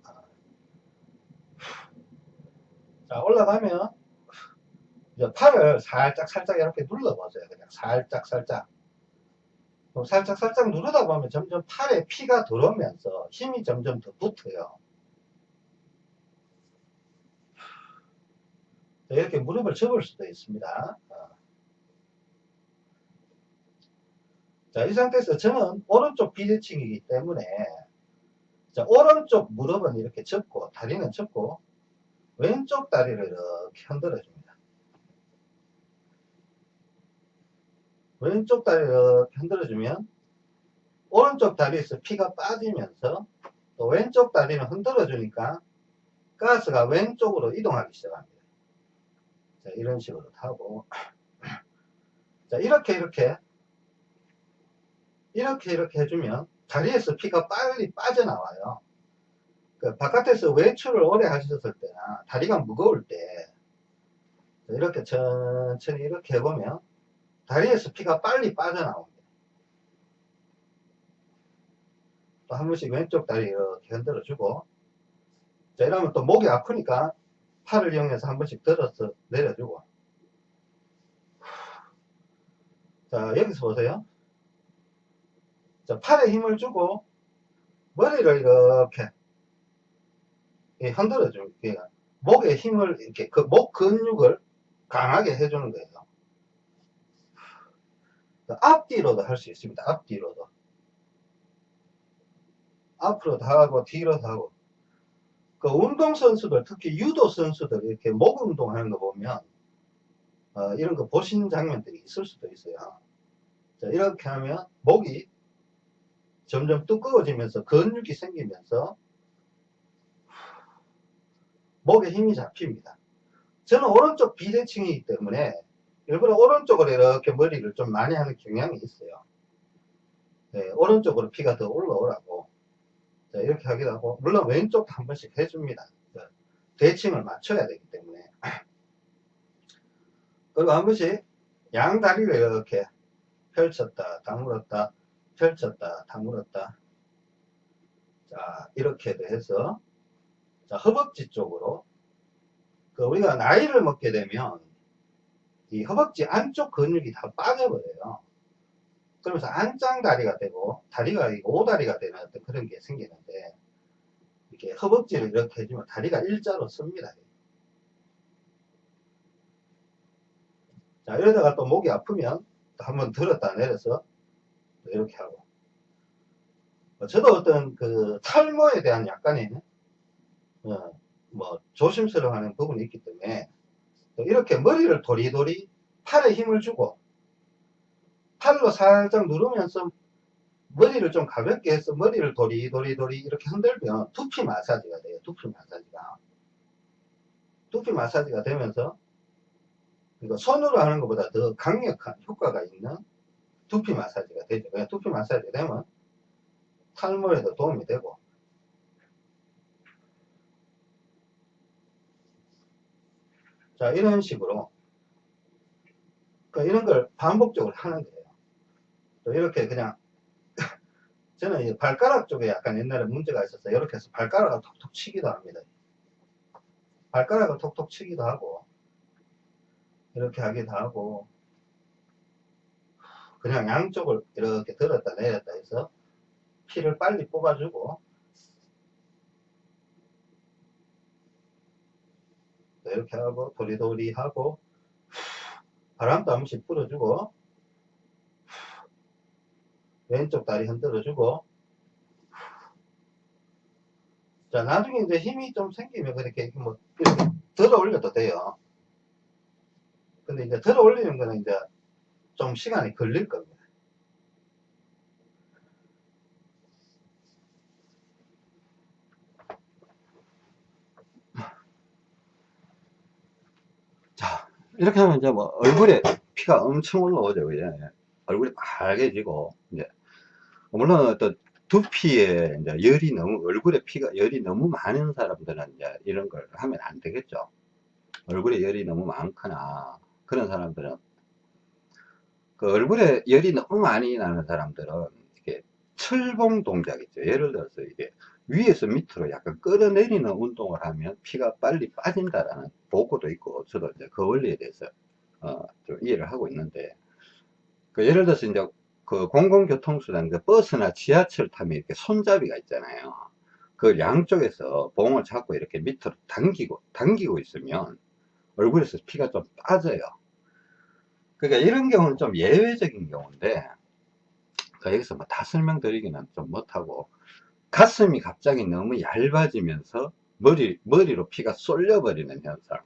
자, 올라가면 이제 팔을 살짝 살짝 이렇게 눌러보세요. 그냥 살짝 살짝. 살짝 살짝 누르다 보면 점점 팔에 피가 들어오면서 힘이 점점 더 붙어요. 이렇게 무릎을 접을 수도 있습니다. 어. 자, 이 상태에서 저는 오른쪽 비대칭이기 때문에 자, 오른쪽 무릎은 이렇게 접고 다리는 접고 왼쪽 다리를 이렇게 흔들어 줍니다. 왼쪽 다리를 흔들어 주면 오른쪽 다리에서 피가 빠지면서 또 왼쪽 다리는 흔들어 주니까 가스가 왼쪽으로 이동하기 시작합니다. 자, 이런 식으로 타고 자, 이렇게 이렇게 이렇게 이렇게 해주면 다리에서 피가 빨리 빠져나와요. 그 바깥에서 외출을 오래 하셨을 때나 다리가 무거울 때 이렇게 천천히 이렇게 해보면 다리에서 피가 빨리 빠져나옵니다. 또 한 번씩 왼쪽 다리 이렇게 흔들어 주고 자 이러면 또 목이 아프니까 팔을 이용해서 한 번씩 들어서 내려주고 자 여기서 보세요 자 팔에 힘을 주고 머리를 이렇게 이 흔들어 주는 게 목에 힘을 이렇게 그 목 근육을 강하게 해주는 거예요. 앞뒤로도 할 수 있습니다. 앞뒤로도. 앞으로도 하고 뒤로도 하고. 그 운동선수들 특히 유도 선수들 이렇게 목 운동하는 거 보면 어, 이런 거 보시는 장면들이 있을 수도 있어요. 자, 이렇게 하면 목이 점점 두꺼워지면서 근육이 생기면서 목에 힘이 잡힙니다. 저는 오른쪽 비대칭이기 때문에 일부러 오른쪽으로 이렇게 머리를 좀 많이 하는 경향이 있어요. 네, 오른쪽으로 피가 더 올라오라고 자, 이렇게 하기도 하고 물론 왼쪽도 한 번씩 해줍니다. 자, 대칭을 맞춰야 되기 때문에 그리고 한 번씩 양 다리를 이렇게 펼쳤다 다물었다 펼쳤다 다물었다 자 이렇게도 해서 자, 허벅지 쪽으로 그 우리가 나이를 먹게 되면 이 허벅지 안쪽 근육이 다 빠져버려요. 그러면서 안짱 다리가 되고 다리가 오다리가 되는 어떤 그런 게 생기는데 이렇게 허벅지를 이렇게 해주면 다리가 일자로 섭니다. 자 이러다가 또 목이 아프면 또 한번 들었다 내려서 이렇게 하고 저도 어떤 그 탈모에 대한 약간의 어, 뭐 조심스러워하는 부분이 있기 때문에 이렇게 머리를 도리도리 팔에 힘을 주고 팔로 살짝 누르면서 머리를 좀 가볍게 해서 머리를 도리도리도리 이렇게 흔들면 두피 마사지가 돼요. 두피 마사지가. 두피 마사지가 되면서 이거 손으로 하는 것보다 더 강력한 효과가 있는 두피 마사지가 되죠. 그냥 두피 마사지가 되면 탈모에도 도움이 되고 자, 이런 식으로. 그러니까 이런 걸 반복적으로 하는 거예요. 또 이렇게 그냥, 저는 발가락 쪽에 약간 옛날에 문제가 있어서 이렇게 해서 발가락을 톡톡 치기도 합니다. 발가락을 톡톡 치기도 하고, 이렇게 하기도 하고, 그냥 양쪽을 이렇게 들었다 내렸다 해서 피를 빨리 뽑아주고, 이렇게 하고 도리도리 하고 바람도 한 번씩 불어주고 왼쪽 다리 흔들어주고 자 나중에 이제 힘이 좀 생기면 그렇게 뭐 이렇게 들어 올려도 돼요 근데 이제 들어 올리는 거는 이제 좀 시간이 걸릴 겁니다. 자, 이렇게 하면 이제 뭐 얼굴에 피가 엄청 올라오죠. 그죠? 얼굴이 빨개지고, 이제, 물론 어떤 두피에 이제 열이 너무, 얼굴에 피가, 열이 너무 많은 사람들은 이제 이런 걸 하면 안 되겠죠. 얼굴에 열이 너무 많거나, 그런 사람들은, 그 얼굴에 열이 너무 많이 나는 사람들은, 이게 철봉 동작 있죠. 예를 들어서 이게 위에서 밑으로 약간 끌어내리는 운동을 하면 피가 빨리 빠진다라는 보고도 있고, 저도 이제 그 원리에 대해서, 어, 좀 이해를 하고 있는데, 그 예를 들어서 이제 그 공공교통수단, 그 버스나 지하철 타면 이렇게 손잡이가 있잖아요. 그 양쪽에서 봉을 잡고 이렇게 밑으로 당기고, 당기고 있으면 얼굴에서 피가 좀 빠져요. 그러니까 이런 경우는 좀 예외적인 경우인데, 그 여기서 뭐 다 설명드리기는 좀 못하고, 가슴이 갑자기 너무 얇아지면서 머리, 머리로 피가 쏠려버리는 현상.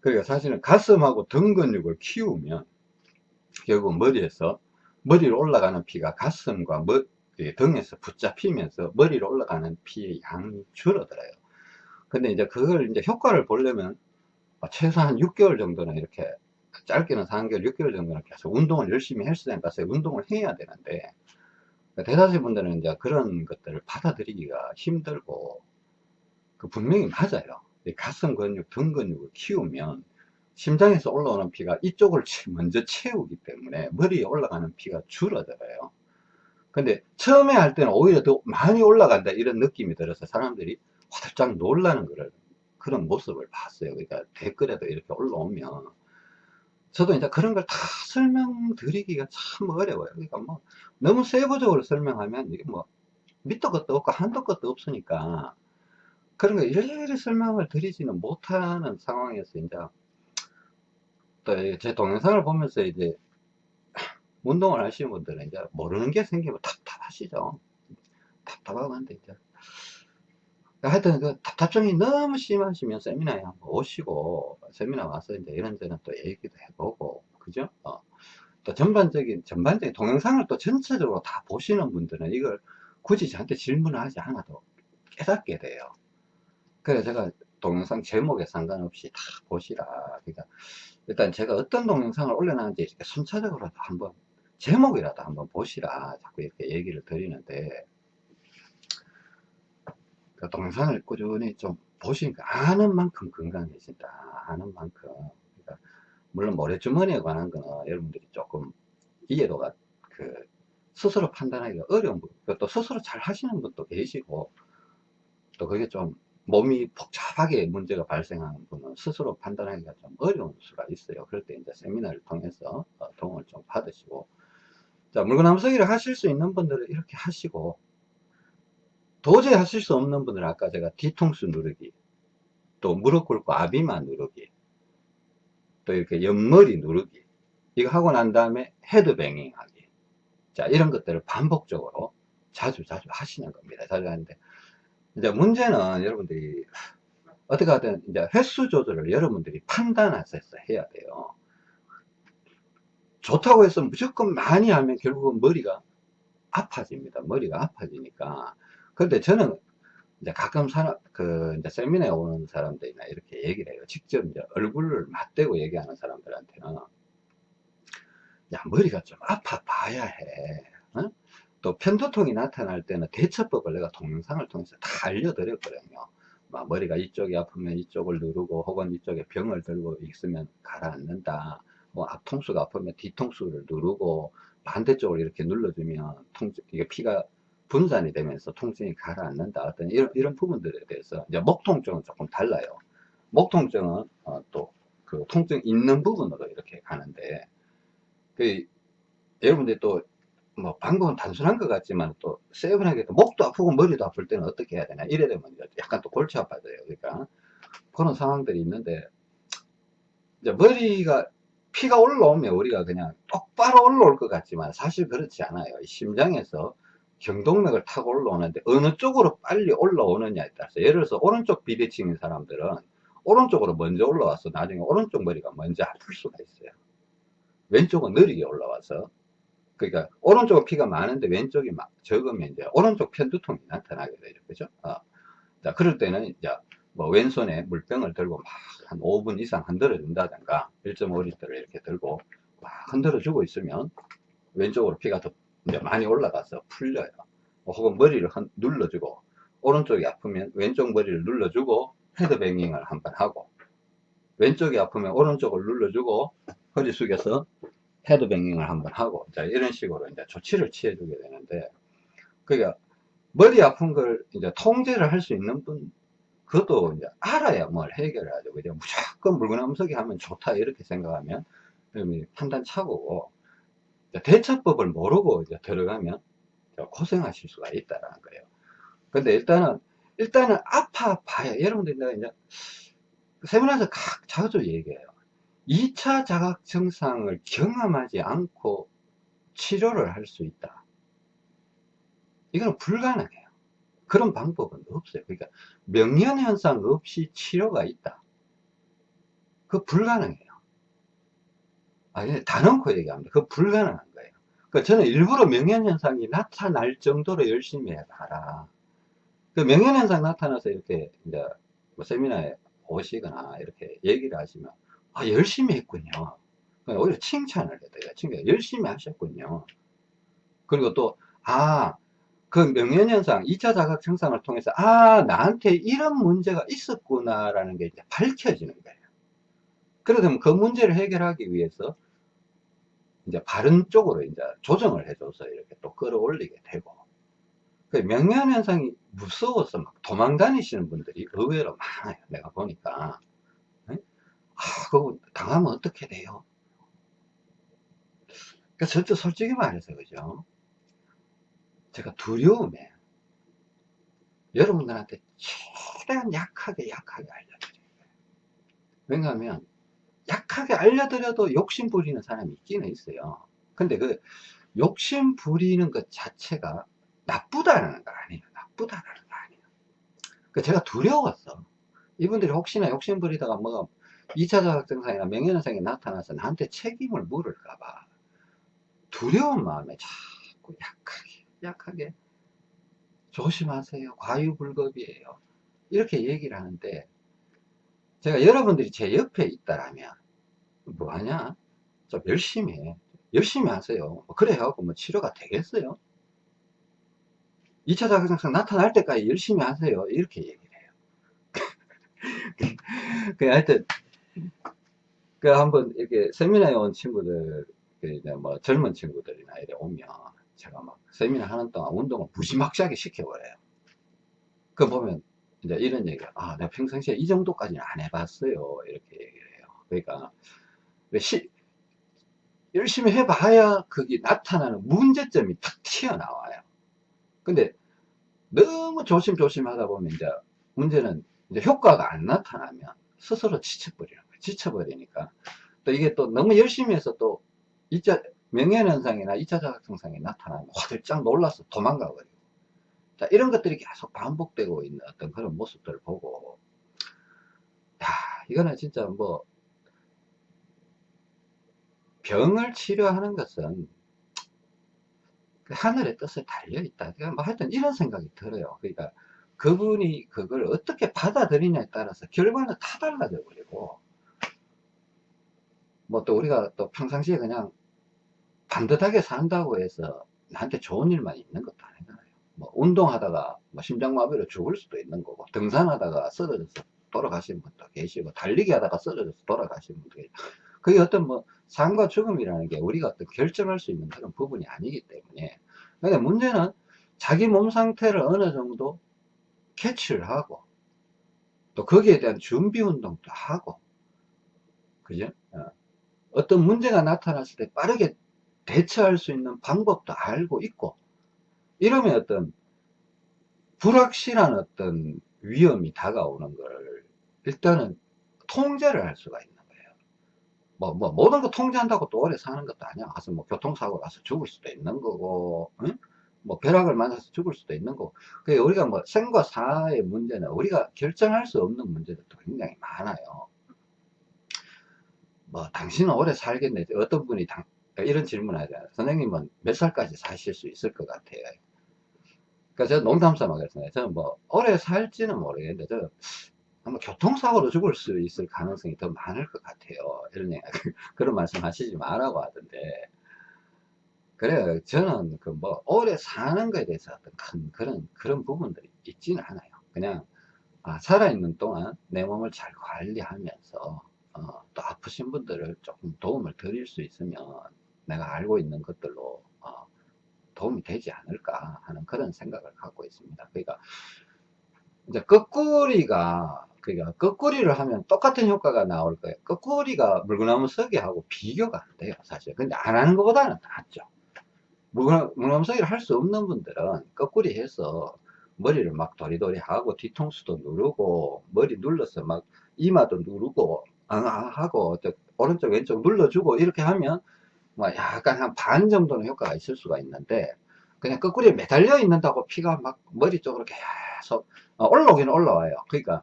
그러니까 사실은 가슴하고 등 근육을 키우면 결국 머리에서 머리로 올라가는 피가 가슴과 머, 등에서 붙잡히면서 머리로 올라가는 피의 양이 줄어들어요. 근데 이제 그걸 이제 효과를 보려면 최소한 6개월 정도는 이렇게 짧게는 4개월, 6개월 정도는 계속 운동을 열심히 헬스장 가서 운동을 해야 되는데 대다수 분들은 이제 그런 것들을 받아들이기가 힘들고 그 분명히 맞아요. 가슴 근육, 등 근육을 키우면 심장에서 올라오는 피가 이쪽을 먼저 채우기 때문에 머리에 올라가는 피가 줄어들어요. 근데 처음에 할 때는 오히려 더 많이 올라간다 이런 느낌이 들어서 사람들이 화들짝 놀라는 그런, 그런 모습을 봤어요. 그러니까 댓글에도 이렇게 올라오면 저도 이제 그런 걸 다 설명드리기가 참 어려워요. 그러니까 뭐 너무 세부적으로 설명하면 이게 뭐 밑도 것도 없고 한도 것도 없으니까 그런 거 일일이 설명을 드리지는 못하는 상황에서 이제 또 제 동영상을 보면서 이제 운동을 하시는 분들은 이제 모르는 게 생기면 답답하시죠. 답답하고 한데 이제 하여튼 그 답답증이 너무 심하시면 세미나에 한번 오시고 세미나 와서 이제 이런저런 또 얘기도 해보고 그죠? 어. 또 전반적인 전반적인 동영상을 또 전체적으로 다 보시는 분들은 이걸 굳이 저한테 질문을 하지 않아도 깨닫게 돼요. 그래서 제가 동영상 제목에 상관없이 다 보시라. 그러니까 일단 제가 어떤 동영상을 올려놨는지 이렇게 순차적으로 한번 제목이라도 한번 보시라. 자꾸 이렇게 얘기를 드리는데 그 동영상을 꾸준히 좀 보시니까 아는 만큼 건강해진다. 아는 만큼. 그러니까 물론 모래주머니에 관한 거는 여러분들이 조금 이해도가 그 스스로 판단하기가 어려운 부분. 또 스스로 잘 하시는 분도 계시고 또 그게 좀 몸이 복잡하게 문제가 발생하는 분은 스스로 판단하기가 좀 어려운 수가 있어요. 그럴 때 이제 세미나를 통해서 어, 도움을 좀 받으시고. 자, 물구나무서기를 하실 수 있는 분들은 이렇게 하시고, 도저히 하실 수 없는 분들은 아까 제가 뒤통수 누르기, 또 무릎 꿇고 아비만 누르기, 또 이렇게 옆머리 누르기, 이거 하고 난 다음에 헤드뱅잉 하기. 자, 이런 것들을 반복적으로 자주 자주 하시는 겁니다. 자주 하는데, 이제 문제는 여러분들이 어떻게 하든 이제 횟수 조절을 여러분들이 판단하셔서 해야 돼요. 좋다고 해서 무조건 많이 하면 결국은 머리가 아파집니다. 머리가 아파지니까. 근데 저는 이제 가끔 사람, 그, 이제 세미나에 오는 사람들이나 이렇게 얘기를 해요. 직접 이제 얼굴을 맞대고 얘기하는 사람들한테는. 야, 머리가 좀 아파 봐야 해. 어? 또 편두통이 나타날 때는 대처법을 내가 동영상을 통해서 다 알려드렸거든요. 막 머리가 이쪽이 아프면 이쪽을 누르고 혹은 이쪽에 병을 들고 있으면 가라앉는다. 뭐 앞통수가 아프면 뒤통수를 누르고 반대쪽을 이렇게 눌러주면 통증, 이게 피가 분산이 되면서 통증이 가라앉는다. 어떤 이런, 이런 부분들에 대해서 이제 목 통증은 조금 달라요. 목 통증은 어, 또그 통증 있는 부분으로 이렇게 가는데 그 여러분들 또 뭐 방법은 단순한 것 같지만 또 세분하게 또 목도 아프고 머리도 아플 때는 어떻게 해야 되나 이래 되면 약간 또 골치 아파져요. 그러니까 그런 상황들이 있는데 이제 머리가 피가 올라오면 우리가 그냥 똑바로 올라올 것 같지만 사실 그렇지 않아요. 심장에서 경동맥을 타고 올라오는데 어느 쪽으로 빨리 올라오느냐에 따라서 예를 들어서 오른쪽 비대칭인 사람들은 오른쪽으로 먼저 올라와서 나중에 오른쪽 머리가 먼저 아플 수가 있어요. 왼쪽은 느리게 올라와서 그러니까 오른쪽은 피가 많은데 왼쪽이 막 적으면 이제 오른쪽 편두통이 나타나게 되죠. 그죠? 어. 자, 그럴 때는 이제 뭐 왼손에 물병을 들고 막 한 5분 이상 흔들어 준다든가 1.5리터를 이렇게 들고 막 흔들어 주고 있으면 왼쪽으로 피가 더 이제 많이 올라가서 풀려요. 혹은 머리를 흔- 눌러주고 오른쪽이 아프면 왼쪽 머리를 눌러주고 헤드뱅잉을 한 번 하고 왼쪽이 아프면 오른쪽을 눌러주고 허리 숙여서 헤드뱅잉을 한번 하고 자 이런 식으로 이제 조치를 취해 주게 되는데 그러니까 머리 아픈 걸 이제 통제를 할 수 있는 분 그것도 이제 알아야 뭘 해결을 하죠. 그죠 무조건 물구나무서기 하면 좋다 이렇게 생각하면 판단 이제 대처법을 모르고 이제 들어가면 고생하실 수가 있다라는 거예요. 근데 일단은 일단은 아파 봐야. 여러분들 이제 세미나에서 각 자주 얘기해요 2차 자각 증상을 경험하지 않고 치료를 할 수 있다. 이거는 불가능해요. 그런 방법은 없어요. 그러니까 명현현상 없이 치료가 있다. 그 불가능해요. 아, 다 넣고 얘기합니다. 그 불가능한 거예요. 그 저는 일부러 명현현상이 나타날 정도로 열심히 해봐라. 그 명현현상 나타나서 이렇게 이제 뭐 세미나에 오시거나 이렇게 얘기를 하시면 아, 열심히 했군요. 그러니까 오히려 칭찬을 해드려요. 칭찬. 열심히 하셨군요. 그리고 또, 아, 그 명예현상, 2차 자각 증상을 통해서, 아, 나한테 이런 문제가 있었구나 라는 게 이제 밝혀지는 거예요. 그러면 그 문제를 해결하기 위해서, 이제 바른 쪽으로 이제 조정을 해줘서 이렇게 또 끌어올리게 되고, 그 명예현상이 무서워서 막 도망 다니시는 분들이 의외로 많아요. 내가 보니까. 아, 그거 당하면 어떻게 돼요? 그러니까 저도 솔직히 말해서 그죠? 제가 두려움에 여러분들한테 최대한 약하게 약하게 알려드려요. 왜냐하면 약하게 알려드려도 욕심 부리는 사람이 있기는 있어요. 근데 그 욕심 부리는 것 자체가 나쁘다는 거 아니에요. 나쁘다는 거 아니에요. 그 제가 두려웠어. 이분들이 혹시나 욕심 부리다가 뭐가 2차 자각증상이나 명예현상이 나타나서 나한테 책임을 물을까봐 두려운 마음에 자꾸 약하게 약하게 조심하세요. 과유불급이에요. 이렇게 얘기를 하는데 제가 여러분들이 제 옆에 있다라면 뭐하냐? 좀 열심히 해. 열심히 하세요. 뭐 그래 해갖고 뭐 치료가 되겠어요? 2차 자각증상 나타날 때까지 열심히 하세요. 이렇게 얘기를 해요. 그 하여튼 그 한번 이렇게 세미나에 온 친구들 그 이제 뭐 젊은 친구들이나 이래 오면 제가 막 세미나 하는 동안 운동을 무지막지하게 시켜버려요. 그 보면 이제 이런 얘기가 아 내가 평상시에 이 정도까지는 안 해봤어요 이렇게 얘기를 해요. 그러니까 왜 시, 열심히 해봐야 거기 나타나는 문제점이 탁 튀어나와요. 근데 너무 조심조심 하다 보면 이제 문제는 이제 효과가 안 나타나면 스스로 지쳐버리는 거예요. 지쳐버리니까. 또 이게 또 너무 열심히 해서 또 2차 명예현상이나 2차 자각증상이 나타나면 화들짝 놀라서 도망가 버리고. 자, 이런 것들이 계속 반복되고 있는 어떤 그런 모습들을 보고, 야, 이거는 진짜 뭐, 병을 치료하는 것은 그 하늘의 뜻에 달려있다. 그러니까 뭐 하여튼 이런 생각이 들어요. 그러니까 그분이 그걸 어떻게 받아들이냐에 따라서 결과는 다 달라져 버리고 뭐 또 우리가 또 평상시에 그냥 반듯하게 산다고 해서 나한테 좋은 일만 있는 것도 아니잖아요 뭐 운동하다가 뭐 심장마비로 죽을 수도 있는 거고 등산하다가 쓰러져서 돌아가시는 분도 계시고 달리기 하다가 쓰러져서 돌아가시는 분도 계시고 그게 어떤 뭐 삶과 죽음이라는 게 우리가 어떤 결정할 수 있는 그런 부분이 아니기 때문에 근데 문제는 자기 몸 상태를 어느 정도 캐치를 하고 또 거기에 대한 준비 운동도 하고 그죠? 어. 떤 문제가 나타났을 때 빠르게 대처할 수 있는 방법도 알고 있고 이러면 어떤 불확실한 어떤 위험이 다가오는 걸 일단은 통제를 할 수가 있는 거예요. 뭐, 뭐, 모든 거 통제한다고 또 오래 사는 것도 아니야. 가서 뭐 교통사고 나서 죽을 수도 있는 거고, 응? 뭐 벼락을 맞아서 죽을 수도 있는 거고 그 우리가 뭐 생과 사의 문제는 우리가 결정할 수 없는 문제들도 굉장히 많아요 뭐 당신은 오래 살겠네. 어떤 분이 당, 이런 질문 하잖아요. 선생님은 몇 살까지 사실 수 있을 것 같아요? 그러니까 제가 농담 삼아 그랬어요. 저는 뭐 오래 살지는 모르겠는데 저 아마 교통사고로 죽을 수 있을 가능성이 더 많을 것 같아요. 이런 얘기 그런 말씀 하시지 말라고 하던데. 그래요. 저는 그 뭐 오래 사는 거에 대해서 어떤 큰 그런 그런 부분들이 있지는 않아요. 그냥 아, 살아있는 동안 내 몸을 잘 관리하면서 어, 또 아프신 분들을 조금 도움을 드릴 수 있으면 내가 알고 있는 것들로 어, 도움이 되지 않을까 하는 그런 생각을 갖고 있습니다. 그러니까 이제 거꾸리가 그러니까 거꾸리를 하면 똑같은 효과가 나올 거예요. 거꾸리가 물구나무 서기하고 비교가 안 돼요, 사실. 근데 안 하는 것보다는 낫죠. 물구나무 서기를 할 수 없는 분들은 거꾸리 해서 머리를 막 도리도리 하고 뒤통수도 누르고 머리 눌러서 막 이마도 누르고 아, 하고 저 오른쪽 왼쪽 눌러주고 이렇게 하면 뭐 약간 한 반 정도는 효과가 있을 수가 있는데 그냥 거꾸리에 매달려 있는다고 피가 막 머리 쪽으로 계속 어, 올라오긴 올라와요. 그러니까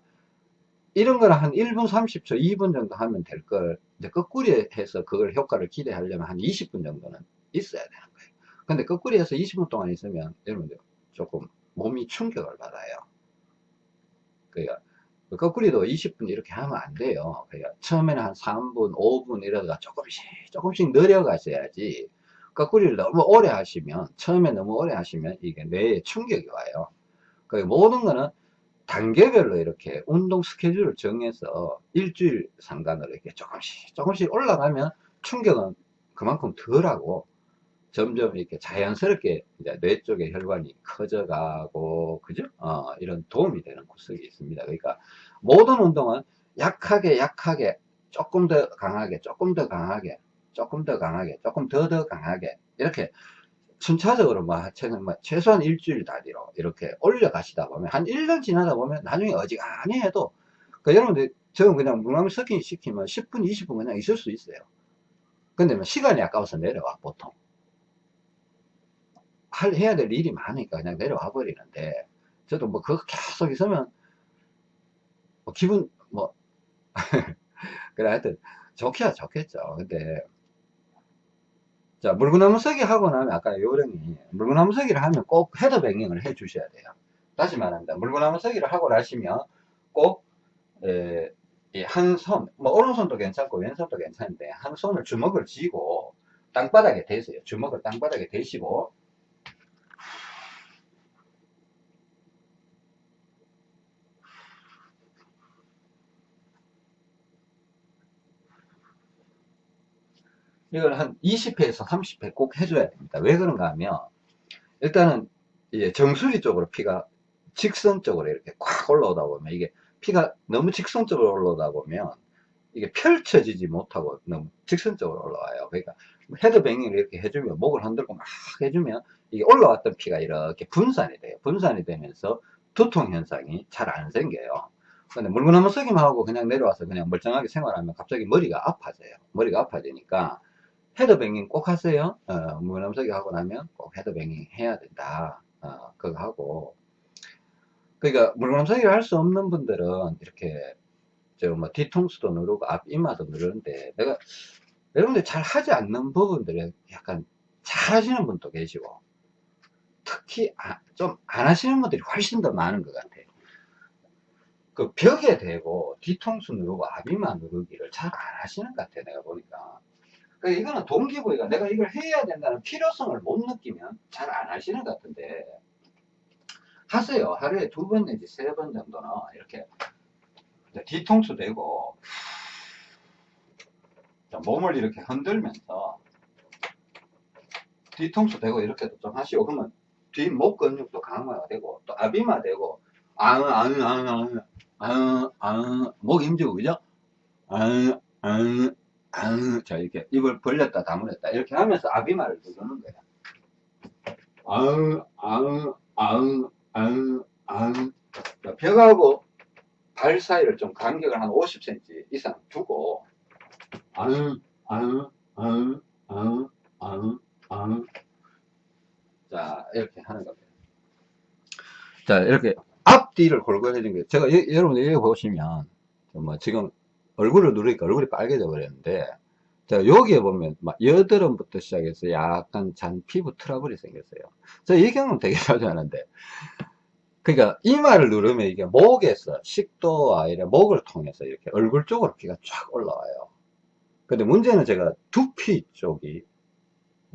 이런 거는 한 1분 30초, 2분 정도 하면 될 걸, 이제 거꾸리 해서 그걸 효과를 기대하려면 한 20분 정도는 있어야 되는 거예요. 근데 해서 20분 동안 있으면 여러분들 조금 몸이 충격을 받아요. 그러니까 거꾸리도 20분 이렇게 하면 안 돼요. 그러니까 처음에는 한 3분, 5분 이러다가 조금씩, 조금씩 늘려가셔야지. 거꾸리를 너무 오래 하시면, 처음에 너무 오래 하시면 이게 뇌에 충격이 와요. 그 모든 거는 단계별로 이렇게 운동 스케줄을 정해서 일주일 상간으로 이렇게 조금씩 조금씩 올라가면 충격은 그만큼 덜하고 점점 이렇게 자연스럽게 이제 뇌 쪽의 혈관이 커져가고 그죠? 어, 이런 도움이 되는 구석이 있습니다. 그러니까 모든 운동은 약하게 약하게 조금 더 강하게 조금 더 강하게 조금 더 강하게 조금 더더 강하게 이렇게 순차적으로 뭐, 뭐 최소한 일주일 단위로 이렇게 올려가시다 보면 한 1년 지나다 보면 나중에 어지간히 해도 그 여러분들 저는 그냥 물구나무 서기 시키면 10분 20분 그냥 있을 수 있어요. 근데 뭐 시간이 아까워서 내려와 보통. 할, 해야 될 일이 많으니까 그냥 내려와 버리는데 저도 뭐 그거 계속 있으면 뭐 기분 뭐 그래 하여튼 좋기야 좋겠죠 근데 자, 물구나무 서기 하고 나면 아까 요령이 물구나무 서기를 하면 꼭 헤더 뱅잉을 해 주셔야 돼요. 다시 말합니다. 물구나무 서기를 하고 나시면 꼭한 손, 뭐 오른손도 괜찮고 왼손도 괜찮은데 한 손을 주먹을 쥐고 땅바닥에 대세요. 주먹을 땅바닥에 대시고 이걸 한 20회에서 30회 꼭 해줘야 됩니다. 왜 그런가 하면 일단은 정수리 쪽으로 피가 직선적으로 이렇게 꽉 올라오다 보면 이게 피가 너무 직선적으로 올라오다 보면 이게 펼쳐지지 못하고 너무 직선적으로 올라와요. 그러니까 헤드뱅잉을 이렇게 해주면 목을 흔들고 막 해주면 이게 올라왔던 피가 이렇게 분산이 돼요. 분산이 되면서 두통 현상이 잘 안 생겨요. 근데 한번 쓰기만 하고 그냥 내려와서 그냥 멀쩡하게 생활하면 갑자기 머리가 아파져요. 머리가 아파지니까 헤드뱅잉 꼭 하세요. 어, 무염석이 하고 나면 꼭 헤드뱅잉 해야 된다. 어, 그거 하고. 그러니까 물구나무서기를 할 수 없는 분들은 이렇게 저뭐 뒤통수도 누르고 앞 이마도 누르는데 내가 여러분들 잘 하지 않는 부분들은 약간 잘 하시는 분도 계시고 특히 아, 좀안 하시는 분들이 훨씬 더 많은 것 같아요. 그 벽에 대고 뒤통수 누르고 앞이마 누르기를 잘 안 하시는 것 같아요. 내가 보니까. 그러니까 이거는 동기부여가 내가 이걸 해야 된다는 필요성을 못 느끼면 잘 안 하시는 것 같은데 하세요. 하루에 두 번 내지 세 번 정도는 이렇게 뒤통수 대고 몸을 이렇게 흔들면서 뒤통수 대고 이렇게도 좀 하시고 그러면 뒷목 근육도 강화가 되고 또 아비마 되고 아응 아응 아응 아응 아응 아응 목 힘주고 그죠? 아응 아 응 앙, 자, 이렇게 입을 벌렸다 다물었다 이렇게 하면서 아비마를 누르는 거야. 아응, 아응, 아응, 아응, 아응. 벽하고 발 사이를 좀 간격을 한 50cm 이상 두고, 아응, 아응, 아응, 아응, 아응, 아응. 자, 이렇게 하는 겁니다. 자, 이렇게 앞뒤를 골고루 해준 게, 제가, 여, 여러분 여기 보시면, 뭐, 지금 얼굴을 누르니까 얼굴이 빨개져 버렸는데, 자, 여기에 보면, 막, 여드름부터 시작해서 약간 잔 피부 트러블이 생겼어요. 저 이 경험 되게 자주 하는데, 그러니까 이마를 누르면 이게 목에서 식도와 이래 목을 통해서 이렇게 얼굴 쪽으로 피가 쫙 올라와요. 근데 문제는 제가 두피 쪽이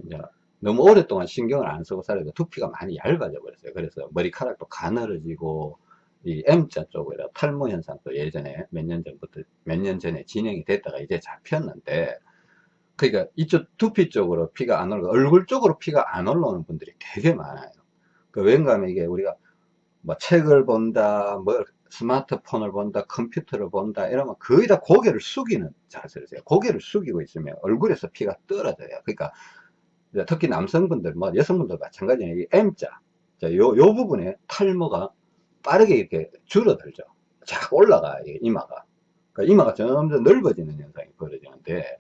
이제 너무 오랫동안 신경을 안 쓰고 살아서 두피가 많이 얇아져 버렸어요. 그래서 머리카락도 가늘어지고 이 M자 쪽으로 탈모 현상도 예전에 몇 년 전부터 몇 년 전에 진행이 됐다가 이제 잡혔는데 그러니까 이쪽 두피 쪽으로 피가 안 올라가 얼굴 쪽으로 피가 안 올라오는 분들이 되게 많아요. 그 왠가 하면 이게 우리가 뭐 책을 본다, 뭐 스마트폰을 본다, 컴퓨터를 본다 이러면 거의 다 고개를 숙이는 자세를 해요. 고개를 숙이고 있으면 얼굴에서 피가 떨어져요. 그러니까 특히 남성분들, 뭐 여성분들 마찬가지예요. 이 M자, 자, 요, 요 부분에 탈모가 빠르게 이렇게 줄어들죠. 쫙 올라가, 요 이마가. 그러니까 이마가 점점 넓어지는 현상이 벌어지는데,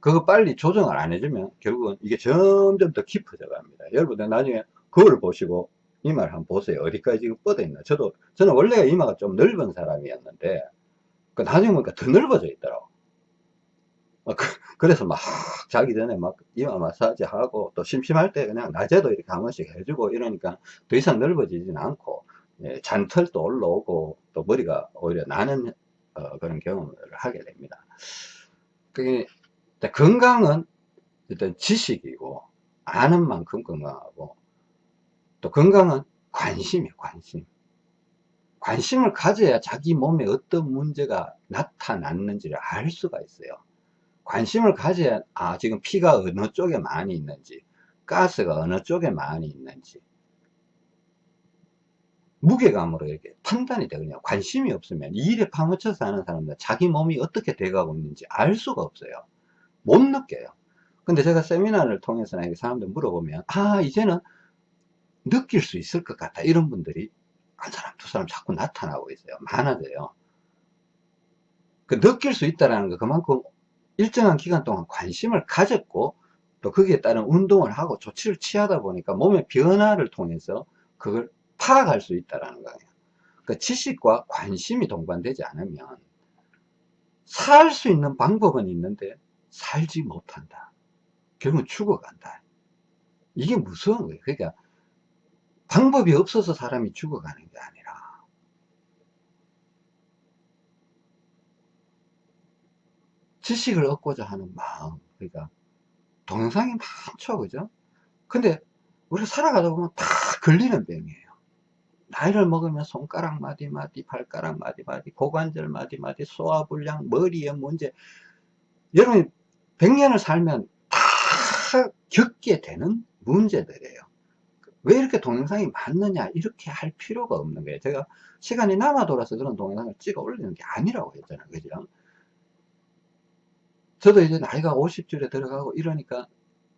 그거 빨리 조정을 안 해주면 결국은 이게 점점 더 깊어져 갑니다. 여러분들 나중에 거울을 보시고 이마를 한번 보세요. 어디까지 지금 뻗어 있나. 저도, 저는 원래 이마가 좀 넓은 사람이었는데, 그 나중에 보니까 더 넓어져 있더라고. 어, 그, 래서막 자기 전에 막 이마 마사지 하고 또 심심할 때 그냥 낮에도 이렇게 한 번씩 해주고 이러니까 더 이상 넓어지진 않고 예, 잔털도 올라오고 또 머리가 오히려 나는 어, 그런 경험을 하게 됩니다. 그게 건강은 일단 지식이고 아는 만큼 건강하고 또 건강은 관심이에요 관심 관심을 가져야 자기 몸에 어떤 문제가 나타났는지를 알 수가 있어요 관심을 가져야 아 지금 피가 어느 쪽에 많이 있는지 가스가 어느 쪽에 많이 있는지 무게감으로 이렇게 판단이 되거든요 관심이 없으면 이 일에 파묻혀서 하는 사람들 자기 몸이 어떻게 돼가고 있는지 알 수가 없어요. 못 느껴요. 근데 제가 세미나를 통해서 사람들 물어보면 아 이제는 느낄 수 있을 것 같다. 이런 분들이 한 사람 두 사람 자꾸 나타나고 있어요. 많아져요. 그 느낄 수 있다는 거 그만큼 일정한 기간 동안 관심을 가졌고 또 거기에 따른 운동을 하고 조치를 취하다 보니까 몸의 변화를 통해서 그걸 파악할 수 있다는 거예요. 그 지식과 관심이 동반되지 않으면 살 수 있는 방법은 있는데 살지 못한다. 결국은 죽어간다. 이게 무서운 거예요. 그러니까 방법이 없어서 사람이 죽어가는 게 아니라. 지식을 얻고자 하는 마음. 그러니까 동영상이 많죠. 그죠? 근데 우리가 살아가다 보면 다 걸리는 병이에요 나이를 먹으면 손가락 마디마디 발가락 마디마디 고관절 마디마디 소화불량 머리에 문제. 여러분이 100년을 살면 다 겪게 되는 문제들이에요. 왜 이렇게 동영상이 많느냐 이렇게 할 필요가 없는 거예요. 제가 시간이 남아 돌아서 그런 동영상을 찍어 올리는 게 아니라고 했잖아요. 그죠? 저도 이제 나이가 50줄에 들어가고 이러니까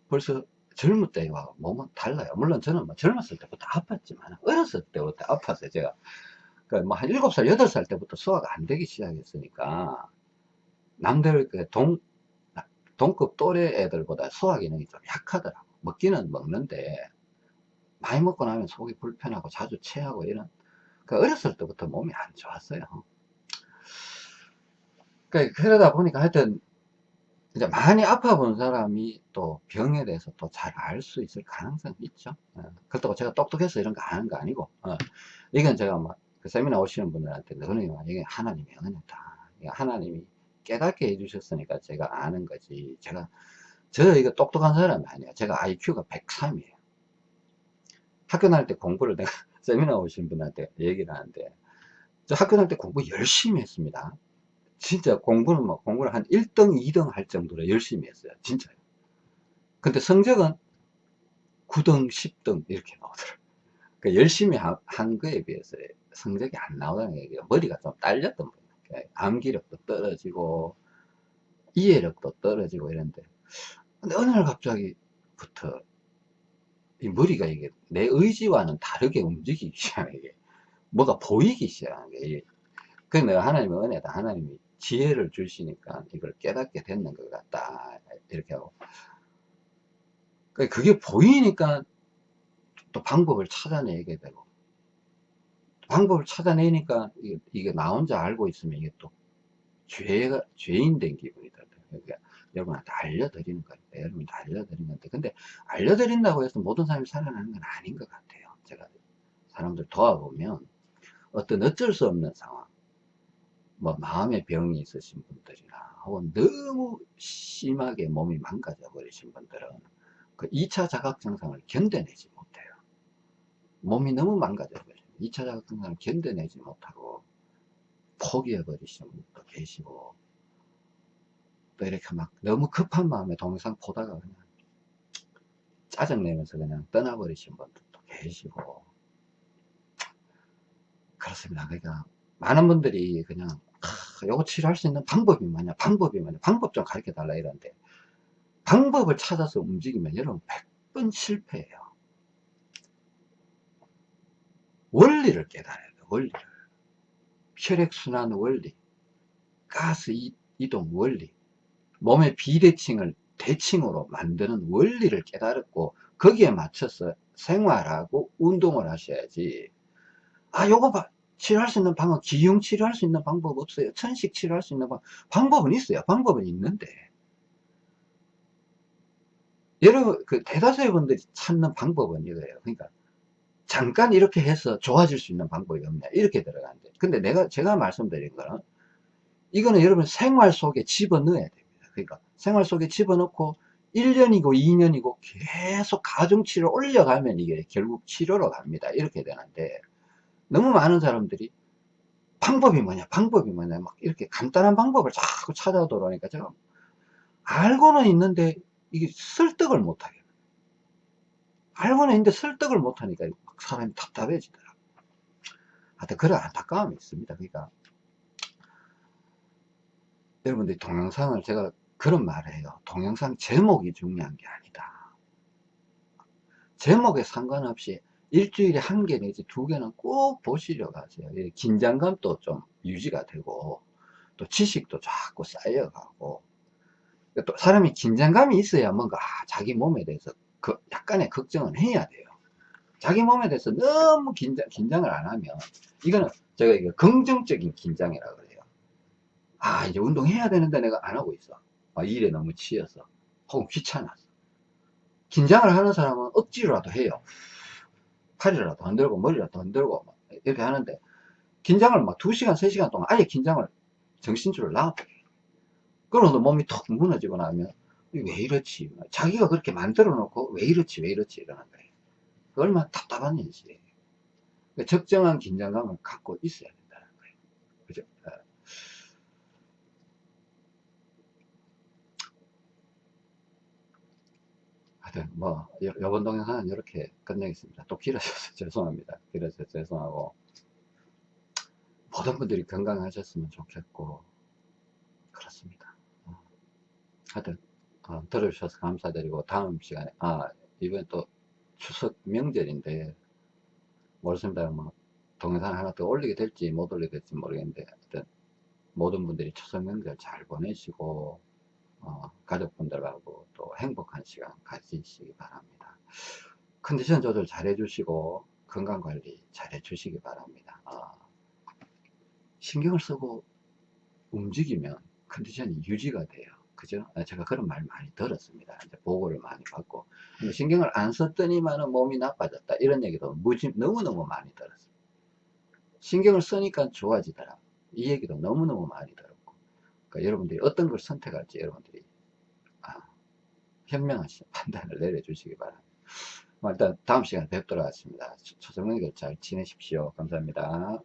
벌써 젊을 때와 몸은 달라요. 물론 저는 뭐 젊었을 때부터 아팠지만 어렸을 때부터 아팠어요 제가 그러니까 뭐 한 7살 8살 때부터 소화가 안 되기 시작했으니까 남들 그 동, 동급 또래 애들보다 소화 기능이 좀 약하더라고. 먹기는 먹는데 많이 먹고 나면 속이 불편하고 자주 체하고 이런 그 어렸을 때부터 몸이 안 좋았어요. 그 그러다 보니까 하여튼 이제 많이 아파 본 사람이 또 병에 대해서 또 잘 알 수 있을 가능성이 있죠. 어, 그렇다고 제가 똑똑해서 이런 거 아는 거 아니고 어, 이건 제가 막 그 세미나 오시는 분들한테 그러니 이게 하나님의 은혜다. 하나님이 깨닫게 해주셨으니까 제가 아는 거지. 제가 저 이거 똑똑한 사람이 아니에요. 제가 IQ가 103이에요. 학교 다닐 때 공부를 내가 세미나 오신 분한테 얘기를 하는데 저 학교 다닐 때 공부 열심히 했습니다 진짜 공부는 뭐 공부를 한 1등 2등 할 정도로 열심히 했어요. 진짜요. 근데 성적은 9등 10등 이렇게 나오더라고요. 그러니까 열심히 하, 한 거에 비해서 성적이 안 나오다는 얘기가 머리가 좀 딸렸던 거예요. 암기력도 떨어지고 이해력도 떨어지고 이런데. 근데 어느 날 갑자기부터 이 머리가 이게 내 의지와는 다르게 움직이기 시작해 이게 뭐가 보이기 시작하는 게 그래 내가 하나님의 은혜다. 하나님이 지혜를 주시니까 이걸 깨닫게 됐는 것 같다 이렇게 하고 그게 보이니까 또 방법을 찾아내게 되고 방법을 찾아내니까 이게, 나 혼자 알고 있으면 이게 또 죄가 죄인 된 기분이 들어요. 그러니까 여러분한테 알려드리는 거예요. 여러분한테 알려드리는 건데 근데 알려드린다고 해서 모든 사람이 살아나는 건 아닌 것 같아요. 제가 사람들 도와보면 어떤 어쩔 수 없는 상황 뭐 마음의 병이 있으신 분들이나 혹은 너무 심하게 몸이 망가져 버리신 분들은 그 2차 자각 증상을 견뎌내지 못해요. 몸이 너무 망가져 버려요. 2차 자각 증상을 견뎌내지 못하고 포기해 버리시는 분도 계시고 또 이렇게 막 너무 급한 마음에 동영상 보다가 그냥 짜증내면서 그냥 떠나버리신 분들도 계시고 그렇습니다. 그러니까 많은 분들이 그냥 아, 요거 치료할 수 있는 방법이 뭐냐? 방법이 뭐냐? 방법 좀 가르쳐 달라 이러는데 방법을 찾아서 움직이면 여러분 100번 실패해요. 원리를 깨달아야 돼요 원리를. 혈액순환 원리 가스 이- 이동 원리 몸의 비대칭을 대칭으로 만드는 원리를 깨달았고 거기에 맞춰서 생활하고 운동을 하셔야지. 아 요거 봐 치료할 수 있는 방법 기흉 치료할 수 있는 방법 없어요. 천식 치료할 수 있는 방법 방법은 있어요. 방법은 있는데. 여러분 그 대다수의 분들이 찾는 방법은 이거예요. 그러니까 잠깐 이렇게 해서 좋아질 수 있는 방법이 없냐. 이렇게 들어가는데. 근데 내가 제가 말씀드린 거는 이거는 여러분 생활 속에 집어넣어야 됩니다. 그러니까 생활 속에 집어넣고 1년이고 2년이고 계속 가중치를 올려가면 이게 결국 치료로 갑니다. 이렇게 되는데 너무 많은 사람들이 방법이 뭐냐 방법이 뭐냐 막 이렇게 간단한 방법을 자꾸 찾아들어오니까 제가 알고는 있는데 이게 설득을 못하게. 알고는 있는데 설득을 못하니까 막 사람이 답답해지더라고요. 하여튼 그런 안타까움이 있습니다. 그러니까 여러분들이 동영상을 제가 그런 말을 해요. 동영상 제목이 중요한 게 아니다. 제목에 상관없이 일주일에 한 개 내지 두 개는 꼭 보시려고 하세요. 이 긴장감도 좀 유지가 되고, 또 지식도 자꾸 쌓여가고, 또 사람이 긴장감이 있어야 뭔가, 아, 자기 몸에 대해서 그 약간의 걱정은 해야 돼요. 자기 몸에 대해서 너무 긴장, 긴장을 안 하면, 이거는 제가 이거 긍정적인 긴장이라고 그래요. 아, 이제 운동해야 되는데 내가 안 하고 있어. 아, 일에 너무 치여서. 혹은 귀찮아서. 긴장을 하는 사람은 억지로라도 해요. 팔이라도 흔들고 머리라도 흔들고 막 이렇게 하는데 긴장을 막 2시간 3시간 동안 아예 긴장을 정신줄을 놔버려요 그러면 몸이 톡 무너지고 나면 왜 이렇지? 자기가 그렇게 만들어 놓고 왜 이렇지 왜 이렇지 이러는 거예요 그 얼마나 답답한 그러니까 적정한 긴장감을 갖고 있어야 된다는 거예요 그죠 어. 하여튼 뭐 요- 요번 동영상은 이렇게 끝내겠습니다. 또 길어져서 죄송합니다. 길어져서 죄송하고. 모든 분들이 건강하셨으면 좋겠고. 그렇습니다. 어. 하여튼 어, 들어주셔서 감사드리고 다음 시간에 아 이번 또 추석 명절인데 모르겠습니다 뭐 동영상 하나 더 올리게 될지 못 올리게 될지 모르겠는데 하여튼 모든 분들이 추석 명절 잘 보내시고 어, 가족분들하고 또 행복한 시간 가지시기 바랍니다. 컨디션 조절 잘 해주시고 건강관리 잘 해주시기 바랍니다. 어, 신경을 쓰고 움직이면 컨디션이 유지가 돼요. 그죠? 아, 제가 그런 말 많이 들었습니다. 이제 보고를 많이 받고. 신경을 안 썼더니만 몸이 나빠졌다. 이런 얘기도 무지, 너무너무 많이 들었습니다. 신경을 쓰니까 좋아지더라. 이 얘기도 너무너무 많이 들었고. 그러니까 여러분들이 어떤 걸 선택할지 여러분들이 아, 현명하신 판단을 내려주시기 바랍니다. 뭐 일단 다음 시간에 뵙도록 하겠습니다. 초성명절 잘 지내십시오. 감사합니다.